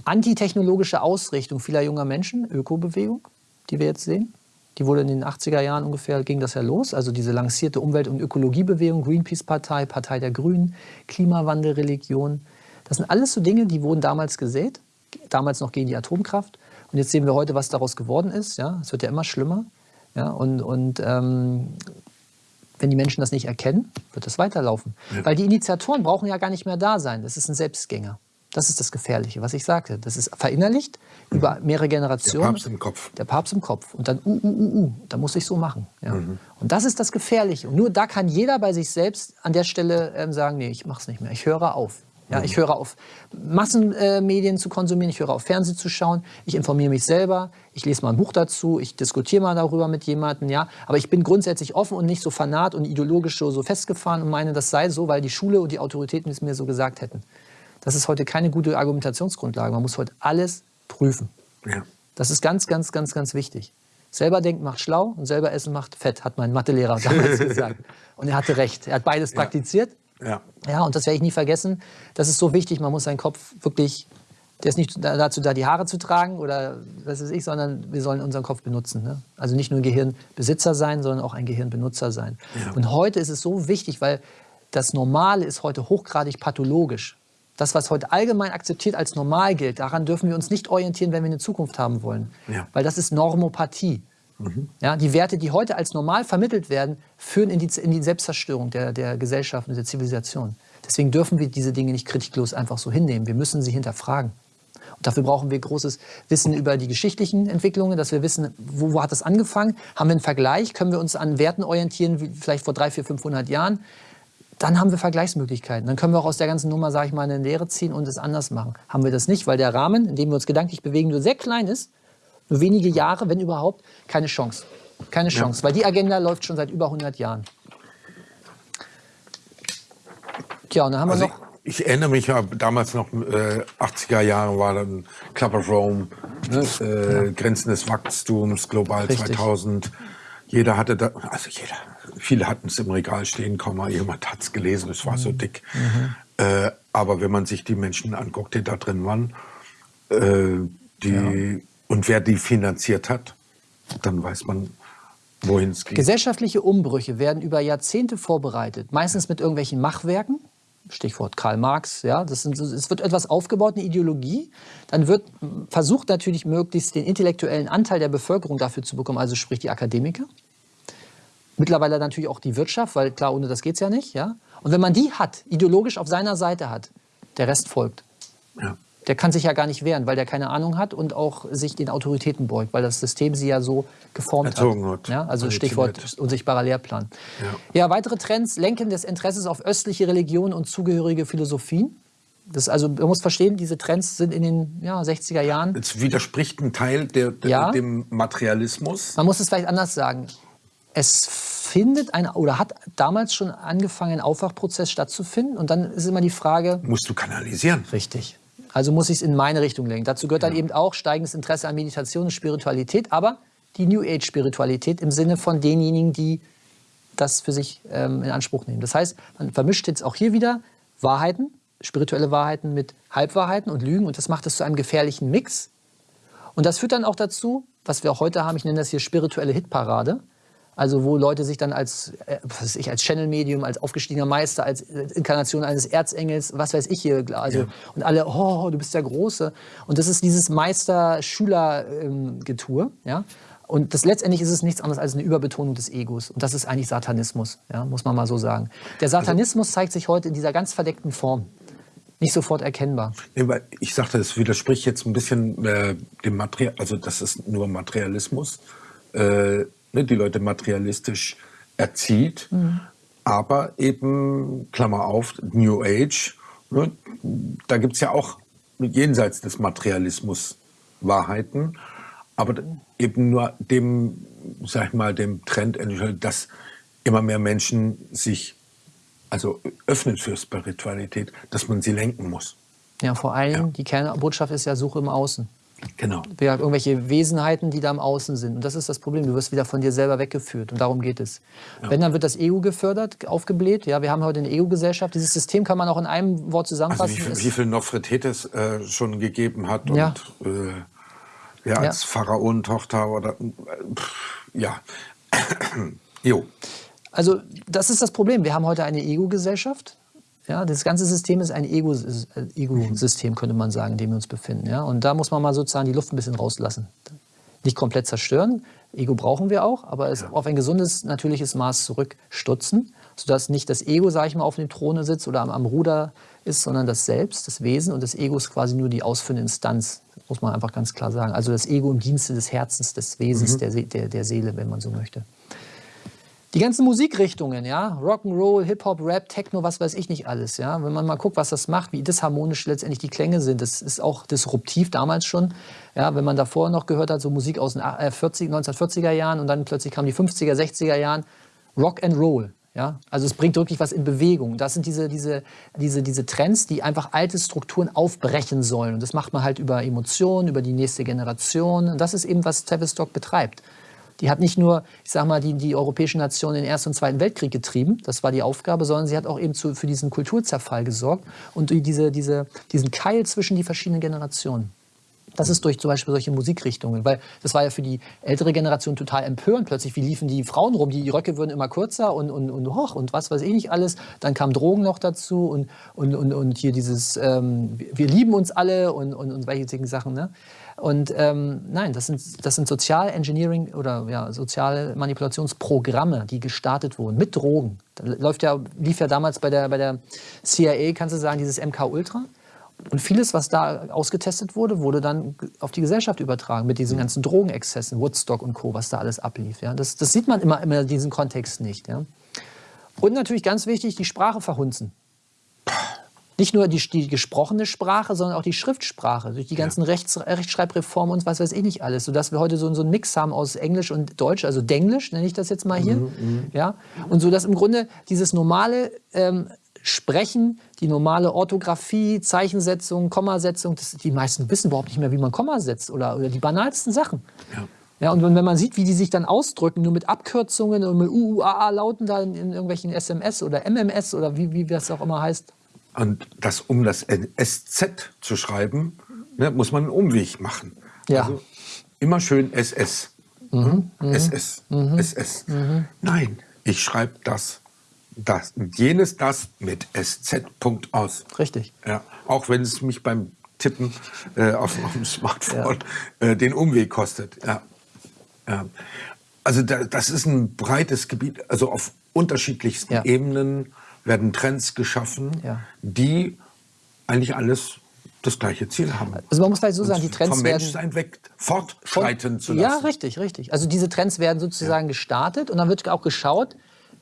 antitechnologische Ausrichtung vieler junger Menschen, Ökobewegung, die wir jetzt sehen. Die wurde in den 80er Jahren ungefähr, ging das ja los. Also diese lancierte Umwelt- und Ökologiebewegung, Greenpeace-Partei, Partei der Grünen, Klimawandelreligion. Das sind alles so Dinge, die wurden damals gesät, damals noch gegen die Atomkraft. Und jetzt sehen wir heute, was daraus geworden ist. Ja, es wird ja immer schlimmer. Ja, und und ähm, wenn die Menschen das nicht erkennen, wird das weiterlaufen. Ja. Weil die Initiatoren brauchen ja gar nicht mehr da sein. Das ist ein Selbstgänger. Das ist das Gefährliche, was ich sagte. Das ist verinnerlicht mhm. über mehrere Generationen. Der Papst im Kopf. Der Papst im Kopf. Und dann, uh, uh, uh, uh, da muss ich so machen. Ja. Mhm. Und das ist das Gefährliche. Und nur da kann jeder bei sich selbst an der Stelle ähm, sagen, nee, ich mach's nicht mehr. Ich höre auf. Ja. Ich höre auf, Massenmedien äh, zu konsumieren, ich höre auf, Fernsehen zu schauen, ich informiere mich selber, ich lese mal ein Buch dazu, ich diskutiere mal darüber mit jemandem, ja. Aber ich bin grundsätzlich offen und nicht so fanat und ideologisch so, so festgefahren und meine, das sei so, weil die Schule und die Autoritäten es mir so gesagt hätten. Das ist heute keine gute Argumentationsgrundlage. Man muss heute alles prüfen. Ja. Das ist ganz, ganz, ganz, ganz wichtig. Selber denken macht schlau und selber essen macht fett, hat mein Mathelehrer <laughs> damals gesagt. Und er hatte recht. Er hat beides ja. praktiziert. Ja. ja, und das werde ich nie vergessen. Das ist so wichtig. Man muss seinen Kopf wirklich, der ist nicht dazu da, die Haare zu tragen oder was weiß ich, sondern wir sollen unseren Kopf benutzen. Ne? Also nicht nur ein Gehirnbesitzer sein, sondern auch ein Gehirnbenutzer sein. Ja. Und heute ist es so wichtig, weil das Normale ist heute hochgradig pathologisch. Das, was heute allgemein akzeptiert als normal gilt, daran dürfen wir uns nicht orientieren, wenn wir eine Zukunft haben wollen. Ja. Weil das ist Normopathie. Mhm. Ja, die Werte, die heute als normal vermittelt werden, führen in die, in die Selbstzerstörung der, der Gesellschaft und der Zivilisation. Deswegen dürfen wir diese Dinge nicht kritiklos einfach so hinnehmen. Wir müssen sie hinterfragen. Und dafür brauchen wir großes Wissen über die geschichtlichen Entwicklungen, dass wir wissen, wo, wo hat das angefangen? Haben wir einen Vergleich? Können wir uns an Werten orientieren, wie vielleicht vor 300, 400, 500 Jahren? dann haben wir Vergleichsmöglichkeiten. Dann können wir auch aus der ganzen Nummer, sage ich mal, eine Lehre ziehen und es anders machen. Haben wir das nicht, weil der Rahmen, in dem wir uns gedanklich bewegen, nur sehr klein ist, nur wenige Jahre, wenn überhaupt, keine Chance. Keine Chance, ja. weil die Agenda läuft schon seit über 100 Jahren. Tja, und dann haben also wir noch... Ich, ich erinnere mich ja, damals noch, äh, 80er Jahre war dann Club of Rome, ne? äh, ja. Grenzen des Wachstums, Global Richtig. 2000. Jeder hatte da, also jeder, viele hatten es im Regal stehen, kaum mal jemand hat es gelesen, es war mhm. so dick. Mhm. Äh, aber wenn man sich die Menschen anguckt, die da drin waren, äh, die, ja. Und wer die finanziert hat, dann weiß man, wohin es geht. Gesellschaftliche Umbrüche werden über Jahrzehnte vorbereitet, meistens mit irgendwelchen Machwerken. Stichwort Karl Marx, ja, das sind, es wird etwas aufgebaut, eine Ideologie, dann wird versucht natürlich möglichst den intellektuellen Anteil der Bevölkerung dafür zu bekommen, also sprich die Akademiker. Mittlerweile natürlich auch die Wirtschaft, weil klar, ohne das geht es ja nicht, ja. Und wenn man die hat, ideologisch auf seiner Seite hat, der Rest folgt. Ja. Der kann sich ja gar nicht wehren, weil der keine Ahnung hat und auch sich den Autoritäten beugt, weil das System sie ja so geformt Erzogen hat. hat. Ja, also Stichwort unsichtbarer Lehrplan. Ja. ja, weitere Trends, Lenken des Interesses auf östliche Religionen und zugehörige Philosophien. Das also, man muss verstehen, diese Trends sind in den ja, 60er Jahren. Es widerspricht ein Teil der, der, ja. dem Materialismus. Man muss es vielleicht anders sagen. Es findet ein oder hat damals schon angefangen, ein Aufwachprozess stattzufinden. Und dann ist immer die Frage. Musst du kanalisieren. Richtig. Also muss ich es in meine Richtung lenken. Dazu gehört dann eben auch steigendes Interesse an Meditation und Spiritualität, aber die New Age-Spiritualität im Sinne von denjenigen, die das für sich ähm, in Anspruch nehmen. Das heißt, man vermischt jetzt auch hier wieder Wahrheiten, spirituelle Wahrheiten mit Halbwahrheiten und Lügen und das macht es zu einem gefährlichen Mix. Und das führt dann auch dazu, was wir auch heute haben, ich nenne das hier spirituelle Hitparade, also wo Leute sich dann als, äh, was weiß ich, als Channel-Medium, als aufgestiegener Meister, als Inkarnation eines Erzengels, was weiß ich hier, also ja. und alle, oh, du bist der Große. Und das ist dieses Meister-Schüler-Getue, ähm, ja. Und das letztendlich ist es nichts anderes als eine Überbetonung des Egos. Und das ist eigentlich Satanismus, ja, muss man mal so sagen. Der Satanismus zeigt sich heute in dieser ganz verdeckten Form. Nicht sofort erkennbar. Ich sagte, es widerspricht jetzt ein bisschen äh, dem Material, also das ist nur Materialismus. Äh, ne, die Leute materialistisch erzieht, mhm. aber eben, Klammer auf, New Age, ne, da gibt es ja auch jenseits des Materialismus Wahrheiten, aber eben nur dem, sag ich mal, dem Trend, dass immer mehr Menschen sich also öffnen für Spiritualität, dass man sie lenken muss. Ja, vor allem ja. die Kernbotschaft ist ja Suche im Außen. Genau. Irgendwelche Wesenheiten, die da im Außen sind. Und das ist das Problem. Du wirst wieder von dir selber weggeführt. Und darum geht es. Ja. Wenn, dann wird das Ego gefördert, aufgebläht. Ja, wir haben heute eine Ego-Gesellschaft. Dieses System kann man auch in einem Wort zusammenfassen. Also wie, viel, wie viel Nofretetes äh, schon gegeben hat. Und, ja. Äh, ja, als ja. Pharaonentochter oder. Pff, ja. <clears throat> jo. Also, das ist das Problem. Wir haben heute eine Ego-Gesellschaft. Ja, das ganze System ist ein Ego-System, Ego könnte man sagen, in dem wir uns befinden. Ja? Und da muss man mal sozusagen die Luft ein bisschen rauslassen. Nicht komplett zerstören. Ego brauchen wir auch, aber es ja. auf ein gesundes, natürliches Maß zurückstutzen, sodass nicht das Ego, sage ich mal, auf dem Throne sitzt oder am, am, Ruder ist, sondern das Selbst, das Wesen. Und das Ego ist quasi nur die ausführende Instanz, muss man einfach ganz klar sagen. Also das Ego im Dienste des Herzens, des Wesens, mhm. der, der, der Seele, wenn man so möchte. Die ganzen Musikrichtungen, ja, Rock'n'Roll, Hip-Hop, Rap, Techno, was weiß ich nicht alles, ja. Wenn man mal guckt, was das macht, wie disharmonisch letztendlich die Klänge sind, das ist auch disruptiv damals schon. Ja, wenn man davor noch gehört hat, so Musik aus den 40, 1940er Jahren und dann plötzlich kamen die 50er, 60er Jahren, Rock'n'Roll. Ja, also es bringt wirklich was in Bewegung. Das sind diese, diese, diese, diese Trends, die einfach alte Strukturen aufbrechen sollen. Und das macht man halt über Emotionen, über die nächste Generation. Und das ist eben, was Tavistock betreibt. Die hat nicht nur, ich sag mal, die, die europäischen Nationen in den Ersten und Zweiten Weltkrieg getrieben, das war die Aufgabe, sondern sie hat auch eben zu, für diesen Kulturzerfall gesorgt und diese, diese, diesen Keil zwischen die verschiedenen Generationen. Das ist durch zum Beispiel solche Musikrichtungen, weil das war ja für die ältere Generation total empörend. Plötzlich, wie liefen die Frauen rum? Die Röcke würden immer kürzer und, und, und hoch und was weiß ich nicht alles. Dann kamen Drogen noch dazu und, und, und, und hier dieses, ähm, wir lieben uns alle und, und, und solche Sachen. Ne? Und ähm, nein, das sind, das sind Sozial Engineering oder ja, soziale Manipulationsprogramme, die gestartet wurden mit Drogen. Da läuft ja, lief ja damals bei der, bei der CIA, kannst du sagen, dieses MK Ultra. Und vieles, was da ausgetestet wurde, wurde dann auf die Gesellschaft übertragen mit diesen ganzen Drogenexzessen, Woodstock und Co., was da alles ablief. Ja? Das, das sieht man immer, immer in diesem Kontext nicht. Ja? Und natürlich ganz wichtig, die Sprache verhunzen. Nicht nur die, die, gesprochene Sprache, sondern auch die Schriftsprache, durch die ganzen ja. Rechts, Rechtschreibreformen und was weiß ich nicht alles, sodass wir heute so, so einen Mix haben aus Englisch und Deutsch, also Denglisch nenne ich das jetzt mal hier. Mhm, mhm. ja? Und so, dass im Grunde dieses normale ähm, Sprechen, die normale Orthographie, Zeichensetzung, Kommasetzung, das, die meisten wissen überhaupt nicht mehr, wie man Komma setzt oder, oder die banalsten Sachen. Ja. Ja, und wenn man sieht, wie die sich dann ausdrücken, nur mit Abkürzungen und mit UUAA-Lauten da in, in, irgendwelchen SMS oder MMS oder wie, wie das auch immer heißt. Und das, um das SZ zu schreiben, ne, muss man einen Umweg machen. Ja. Also immer schön SS. Mhm, SS. Mhm, SS. Mhm. Nein, ich schreibe das das, jenes, das mit SZ. Punkt aus. Richtig. Ja, auch wenn es mich beim Tippen äh, auf, auf, dem <laughs> Smartphone ja. äh, den Umweg kostet. Ja. ja. Also da, das ist ein breites Gebiet, also auf unterschiedlichsten ja. Ebenen werden Trends geschaffen, die eigentlich alles das gleiche Ziel haben. Also man muss vielleicht so sagen, die Trends vom werden... Menschsein weg fortschreiten zu lassen. Ja, richtig, richtig. Also diese Trends werden sozusagen gestartet und dann wird auch geschaut,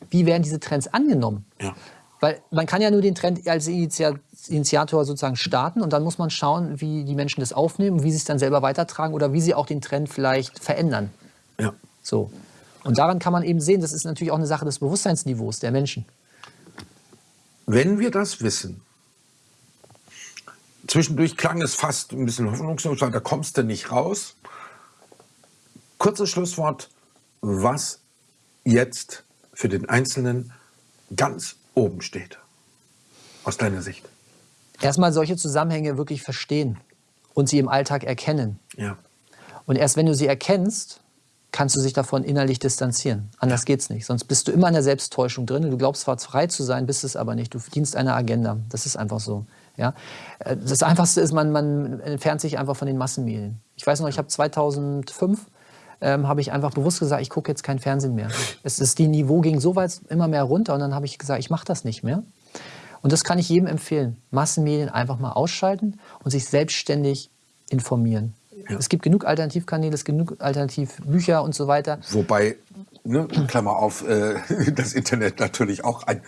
wie werden diese Trends angenommen. Ja. Weil man kann ja nur den Trend als Initiator sozusagen starten und dann muss man schauen, wie die Menschen das aufnehmen, wie sie es dann selber weitertragen oder wie sie auch den Trend vielleicht verändern. Ja. So. Und daran kann man eben sehen, das ist natürlich auch eine Sache des Bewusstseinsniveaus der Menschen. Wenn wir das wissen, zwischendurch klang es fast ein bisschen hoffnungslos, da kommst du nicht raus. Kurzes Schlusswort, was jetzt für den Einzelnen ganz oben steht, aus deiner Sicht? Erstmal solche Zusammenhänge wirklich verstehen und sie im Alltag erkennen. Ja. Und erst wenn du sie erkennst, kannst du sich davon innerlich distanzieren. Anders ja. geht's nicht. Sonst bist du immer in der Selbsttäuschung drin. Du glaubst zwar frei zu sein, bist es aber nicht. Du dienst einer Agenda. Das ist einfach so. Ja? Das Einfachste ist, man, man entfernt sich einfach von den Massenmedien. Ich weiß noch, ich habe 2005 ähm, habe ich einfach bewusst gesagt, ich gucke jetzt kein Fernsehen mehr. Es ist, die Niveau ging so weit immer mehr runter und dann habe ich gesagt, ich mache das nicht mehr. Und das kann ich jedem empfehlen. Massenmedien einfach mal ausschalten und sich selbstständig informieren. Ja. Es gibt genug Alternativkanäle, es gibt genug Alternativbücher und so weiter. Wobei, ne, Klammer auf, äh, <laughs> das Internet natürlich auch ein,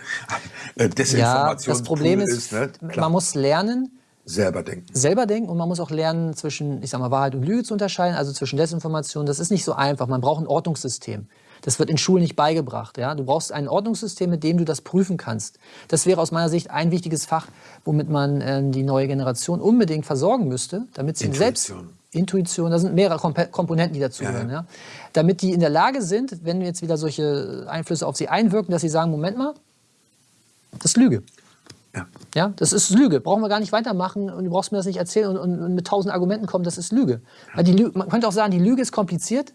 ein Desinformationspool ja, das Problem ist, ist ne? man muss lernen, Selber denken. Selber denken und man muss auch lernen, zwischen, ich sag mal, Wahrheit und Lüge zu unterscheiden, also zwischen Desinformation. Das ist nicht so einfach. Man braucht ein Ordnungssystem. Das wird in Schulen nicht beigebracht. Ja? Du brauchst ein Ordnungssystem, mit dem du das prüfen kannst. Das wäre aus meiner Sicht ein wichtiges Fach, womit man äh, die neue Generation unbedingt versorgen müsste, damit sie selbst Intuition, da sind mehrere Komponenten, die dazugehören. Ja, ja. Damit die in der Lage sind, wenn jetzt wieder solche Einflüsse auf sie einwirken, dass sie sagen, Moment mal, das ist Lüge. Ja. ja, das ist Lüge. Brauchen wir gar nicht weitermachen und du brauchst mir das nicht erzählen und, und, und mit tausend Argumenten kommen, das ist Lüge. Weil die Lüge. Man könnte auch sagen, die Lüge ist kompliziert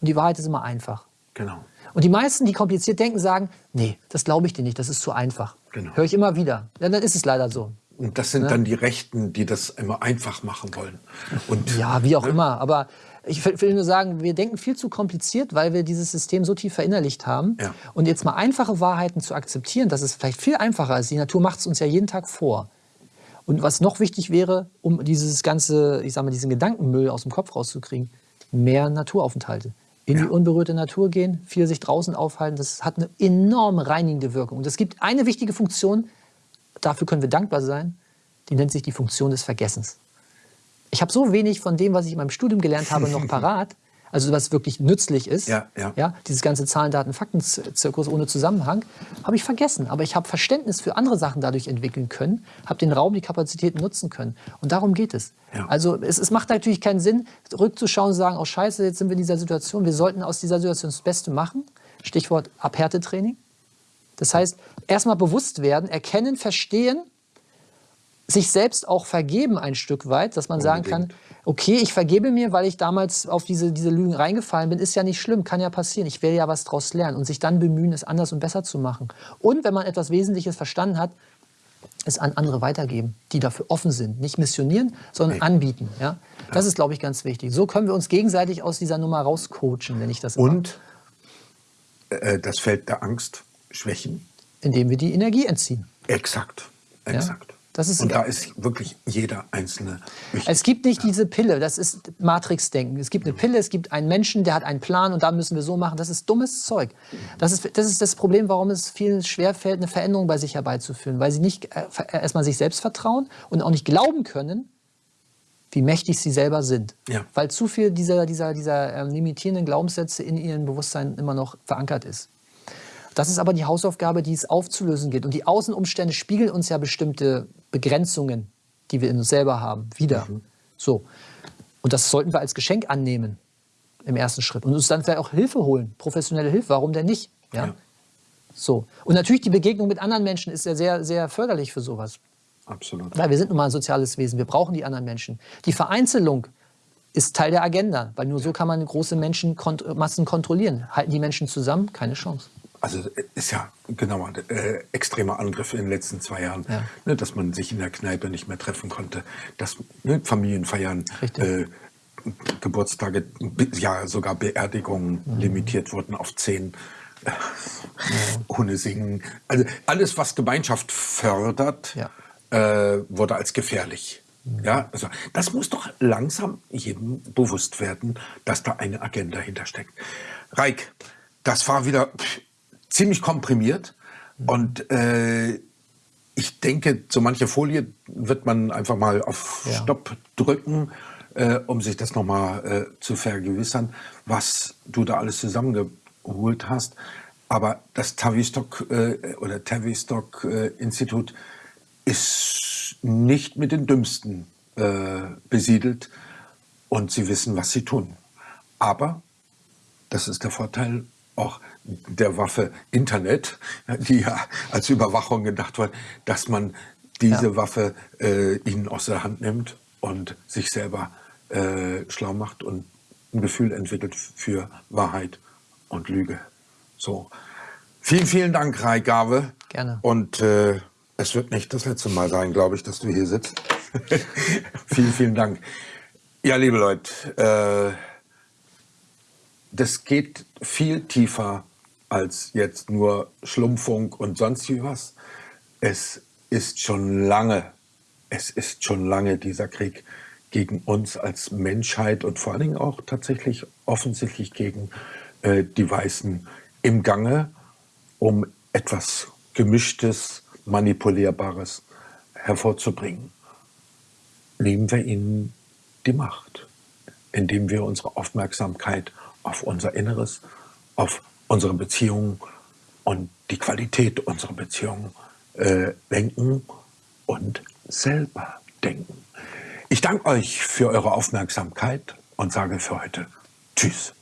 und die Wahrheit ist immer einfach. Genau. Und die meisten, die kompliziert denken, sagen, nee, das glaube ich dir nicht, das ist zu einfach. Genau. Höre ich immer wieder. Ja, dann ist es leider so. Und das sind ne? dann die Rechten, die das immer einfach machen wollen. Und, <laughs> ja, wie auch ne? immer. Aber ich will nur sagen, wir denken viel zu kompliziert, weil wir dieses System so tief verinnerlicht haben. Ja. Und jetzt mal einfache Wahrheiten zu akzeptieren, dass es vielleicht viel einfacher ist. Die Natur macht es uns ja jeden Tag vor. Und was noch wichtig wäre, um dieses ganze, ich sag mal, diesen Gedankenmüll aus dem Kopf rauszukriegen, mehr Naturaufenthalte. In ja. die unberührte Natur gehen, viel sich draußen aufhalten, das hat eine enorm reinigende Wirkung. Und es gibt eine wichtige Funktion, dafür können wir dankbar sein, die nennt sich die Funktion des Vergessens. Ich habe so wenig von dem, was ich in meinem Studium gelernt habe, noch <laughs> parat. Also was wirklich nützlich ist, ja, ja. ja dieses ganze Zahlen, Daten, Fakten-Zirkus ohne Zusammenhang, habe ich vergessen. Aber ich habe Verständnis für andere Sachen dadurch entwickeln können, habe den Raum, die Kapazitäten nutzen können. Und darum geht es. Ja. Also es, es, macht natürlich keinen Sinn, rückzuschauen und sagen, oh scheiße, jetzt sind wir in dieser Situation. Wir sollten aus dieser Situation das Beste machen. Stichwort Abhärtetraining. Das heißt, erstmal bewusst werden, erkennen, verstehen sich selbst auch vergeben ein Stück weit, dass man Unbedingt. sagen kann, okay, ich vergebe mir, weil ich damals auf diese, diese Lügen reingefallen bin, ist ja nicht schlimm, kann ja passieren. Ich will ja was daraus lernen und sich dann bemühen, es anders und besser zu machen. Und wenn man etwas Wesentliches verstanden hat, es an andere weitergeben, die dafür offen sind. Nicht missionieren, sondern okay. anbieten. Ja? Das ja. ist, glaube ich, ganz wichtig. So können wir uns gegenseitig aus dieser Nummer rauscoachen, wenn ich das Und äh, das Feld der Angst schwächen. Indem wir die Energie entziehen. Exakt. Exakt. Ja? Das ist und da ist wirklich jeder Einzelne wichtig. Es gibt nicht diese Pille, das ist Matrix-Denken. Es gibt eine Pille, es gibt einen Menschen, der hat einen Plan und da müssen wir so machen. Das ist dummes Zeug. Das ist das, ist das Problem, warum es vielen schwerfällt, eine Veränderung bei sich herbeizuführen. Weil sie nicht äh, erstmal sich selbst vertrauen und auch nicht glauben können, wie mächtig sie selber sind. Ja. Weil zu viel dieser, dieser, dieser ähm, limitierenden Glaubenssätze in ihrem Bewusstsein immer noch verankert ist. Das ist aber die Hausaufgabe, die es aufzulösen gilt. Und die Außenumstände spiegeln uns ja bestimmte Begrenzungen, die wir in uns selber haben, wieder. Mhm. So. Und das sollten wir als Geschenk annehmen im ersten Schritt. Und uns dann vielleicht auch Hilfe holen, professionelle Hilfe. Warum denn nicht? Ja? ja. So. Und natürlich die Begegnung mit anderen Menschen ist ja sehr, sehr förderlich für sowas. Absolut. Weil wir sind nun mal ein soziales Wesen. Wir brauchen die anderen Menschen. Die Vereinzelung ist Teil der Agenda, weil nur so kann man große Menschenmassen kontrollieren. Halten die Menschen zusammen? Keine Chance. Also ist ja genau äh, extremer Angriff in den letzten zwei Jahren, Ja. ne, dass man sich in der Kneipe nicht mehr treffen konnte, dass ne, Familienfeiern, äh, Geburtstage, ja sogar Beerdigungen Mhm. limitiert wurden auf zehn. Äh, Ohne Singen. Also alles, was Gemeinschaft fördert, Ja. äh, wurde als gefährlich. Ja, also das muss doch langsam jedem bewusst werden, dass da eine Agenda hintersteckt. Reik, das war wieder ziemlich komprimiert und äh, ich denke, so manche Folie wird man einfach mal auf Ja. Stopp drücken, äh, um sich das nochmal äh, zu vergewissern, was du da alles zusammengeholt hast. Aber das Tavistock äh, oder Tavistock äh, Institut ist nicht mit den Dümmsten äh, besiedelt und sie wissen, was sie tun. Aber das ist der Vorteil auch der Waffe Internet, die ja als Überwachung gedacht wird, dass man diese Ja. Waffe äh, ihnen aus der Hand nimmt und sich selber äh, schlau macht und ein Gefühl entwickelt für Wahrheit und Lüge. So. Vielen, vielen Dank, Rai Gave. Gerne. Und äh, es wird nicht das letzte Mal sein, glaube ich, dass du hier sitzt. <laughs> vielen, vielen Dank. Ja, liebe Leute, äh, das geht viel tiefer als jetzt nur Schlumpfung und sonst wie was. Es ist schon lange, es ist schon lange dieser Krieg gegen uns als Menschheit und vor allen Dingen auch tatsächlich offensichtlich gegen äh, die Weißen im Gange, um etwas Gemischtes, Manipulierbares hervorzubringen. Nehmen wir ihnen die Macht, indem wir unsere Aufmerksamkeit auf unser Inneres, auf unsere Beziehungen und die Qualität unserer Beziehungen äh, lenken und selber denken. Ich danke euch für eure Aufmerksamkeit und sage für heute Tschüss.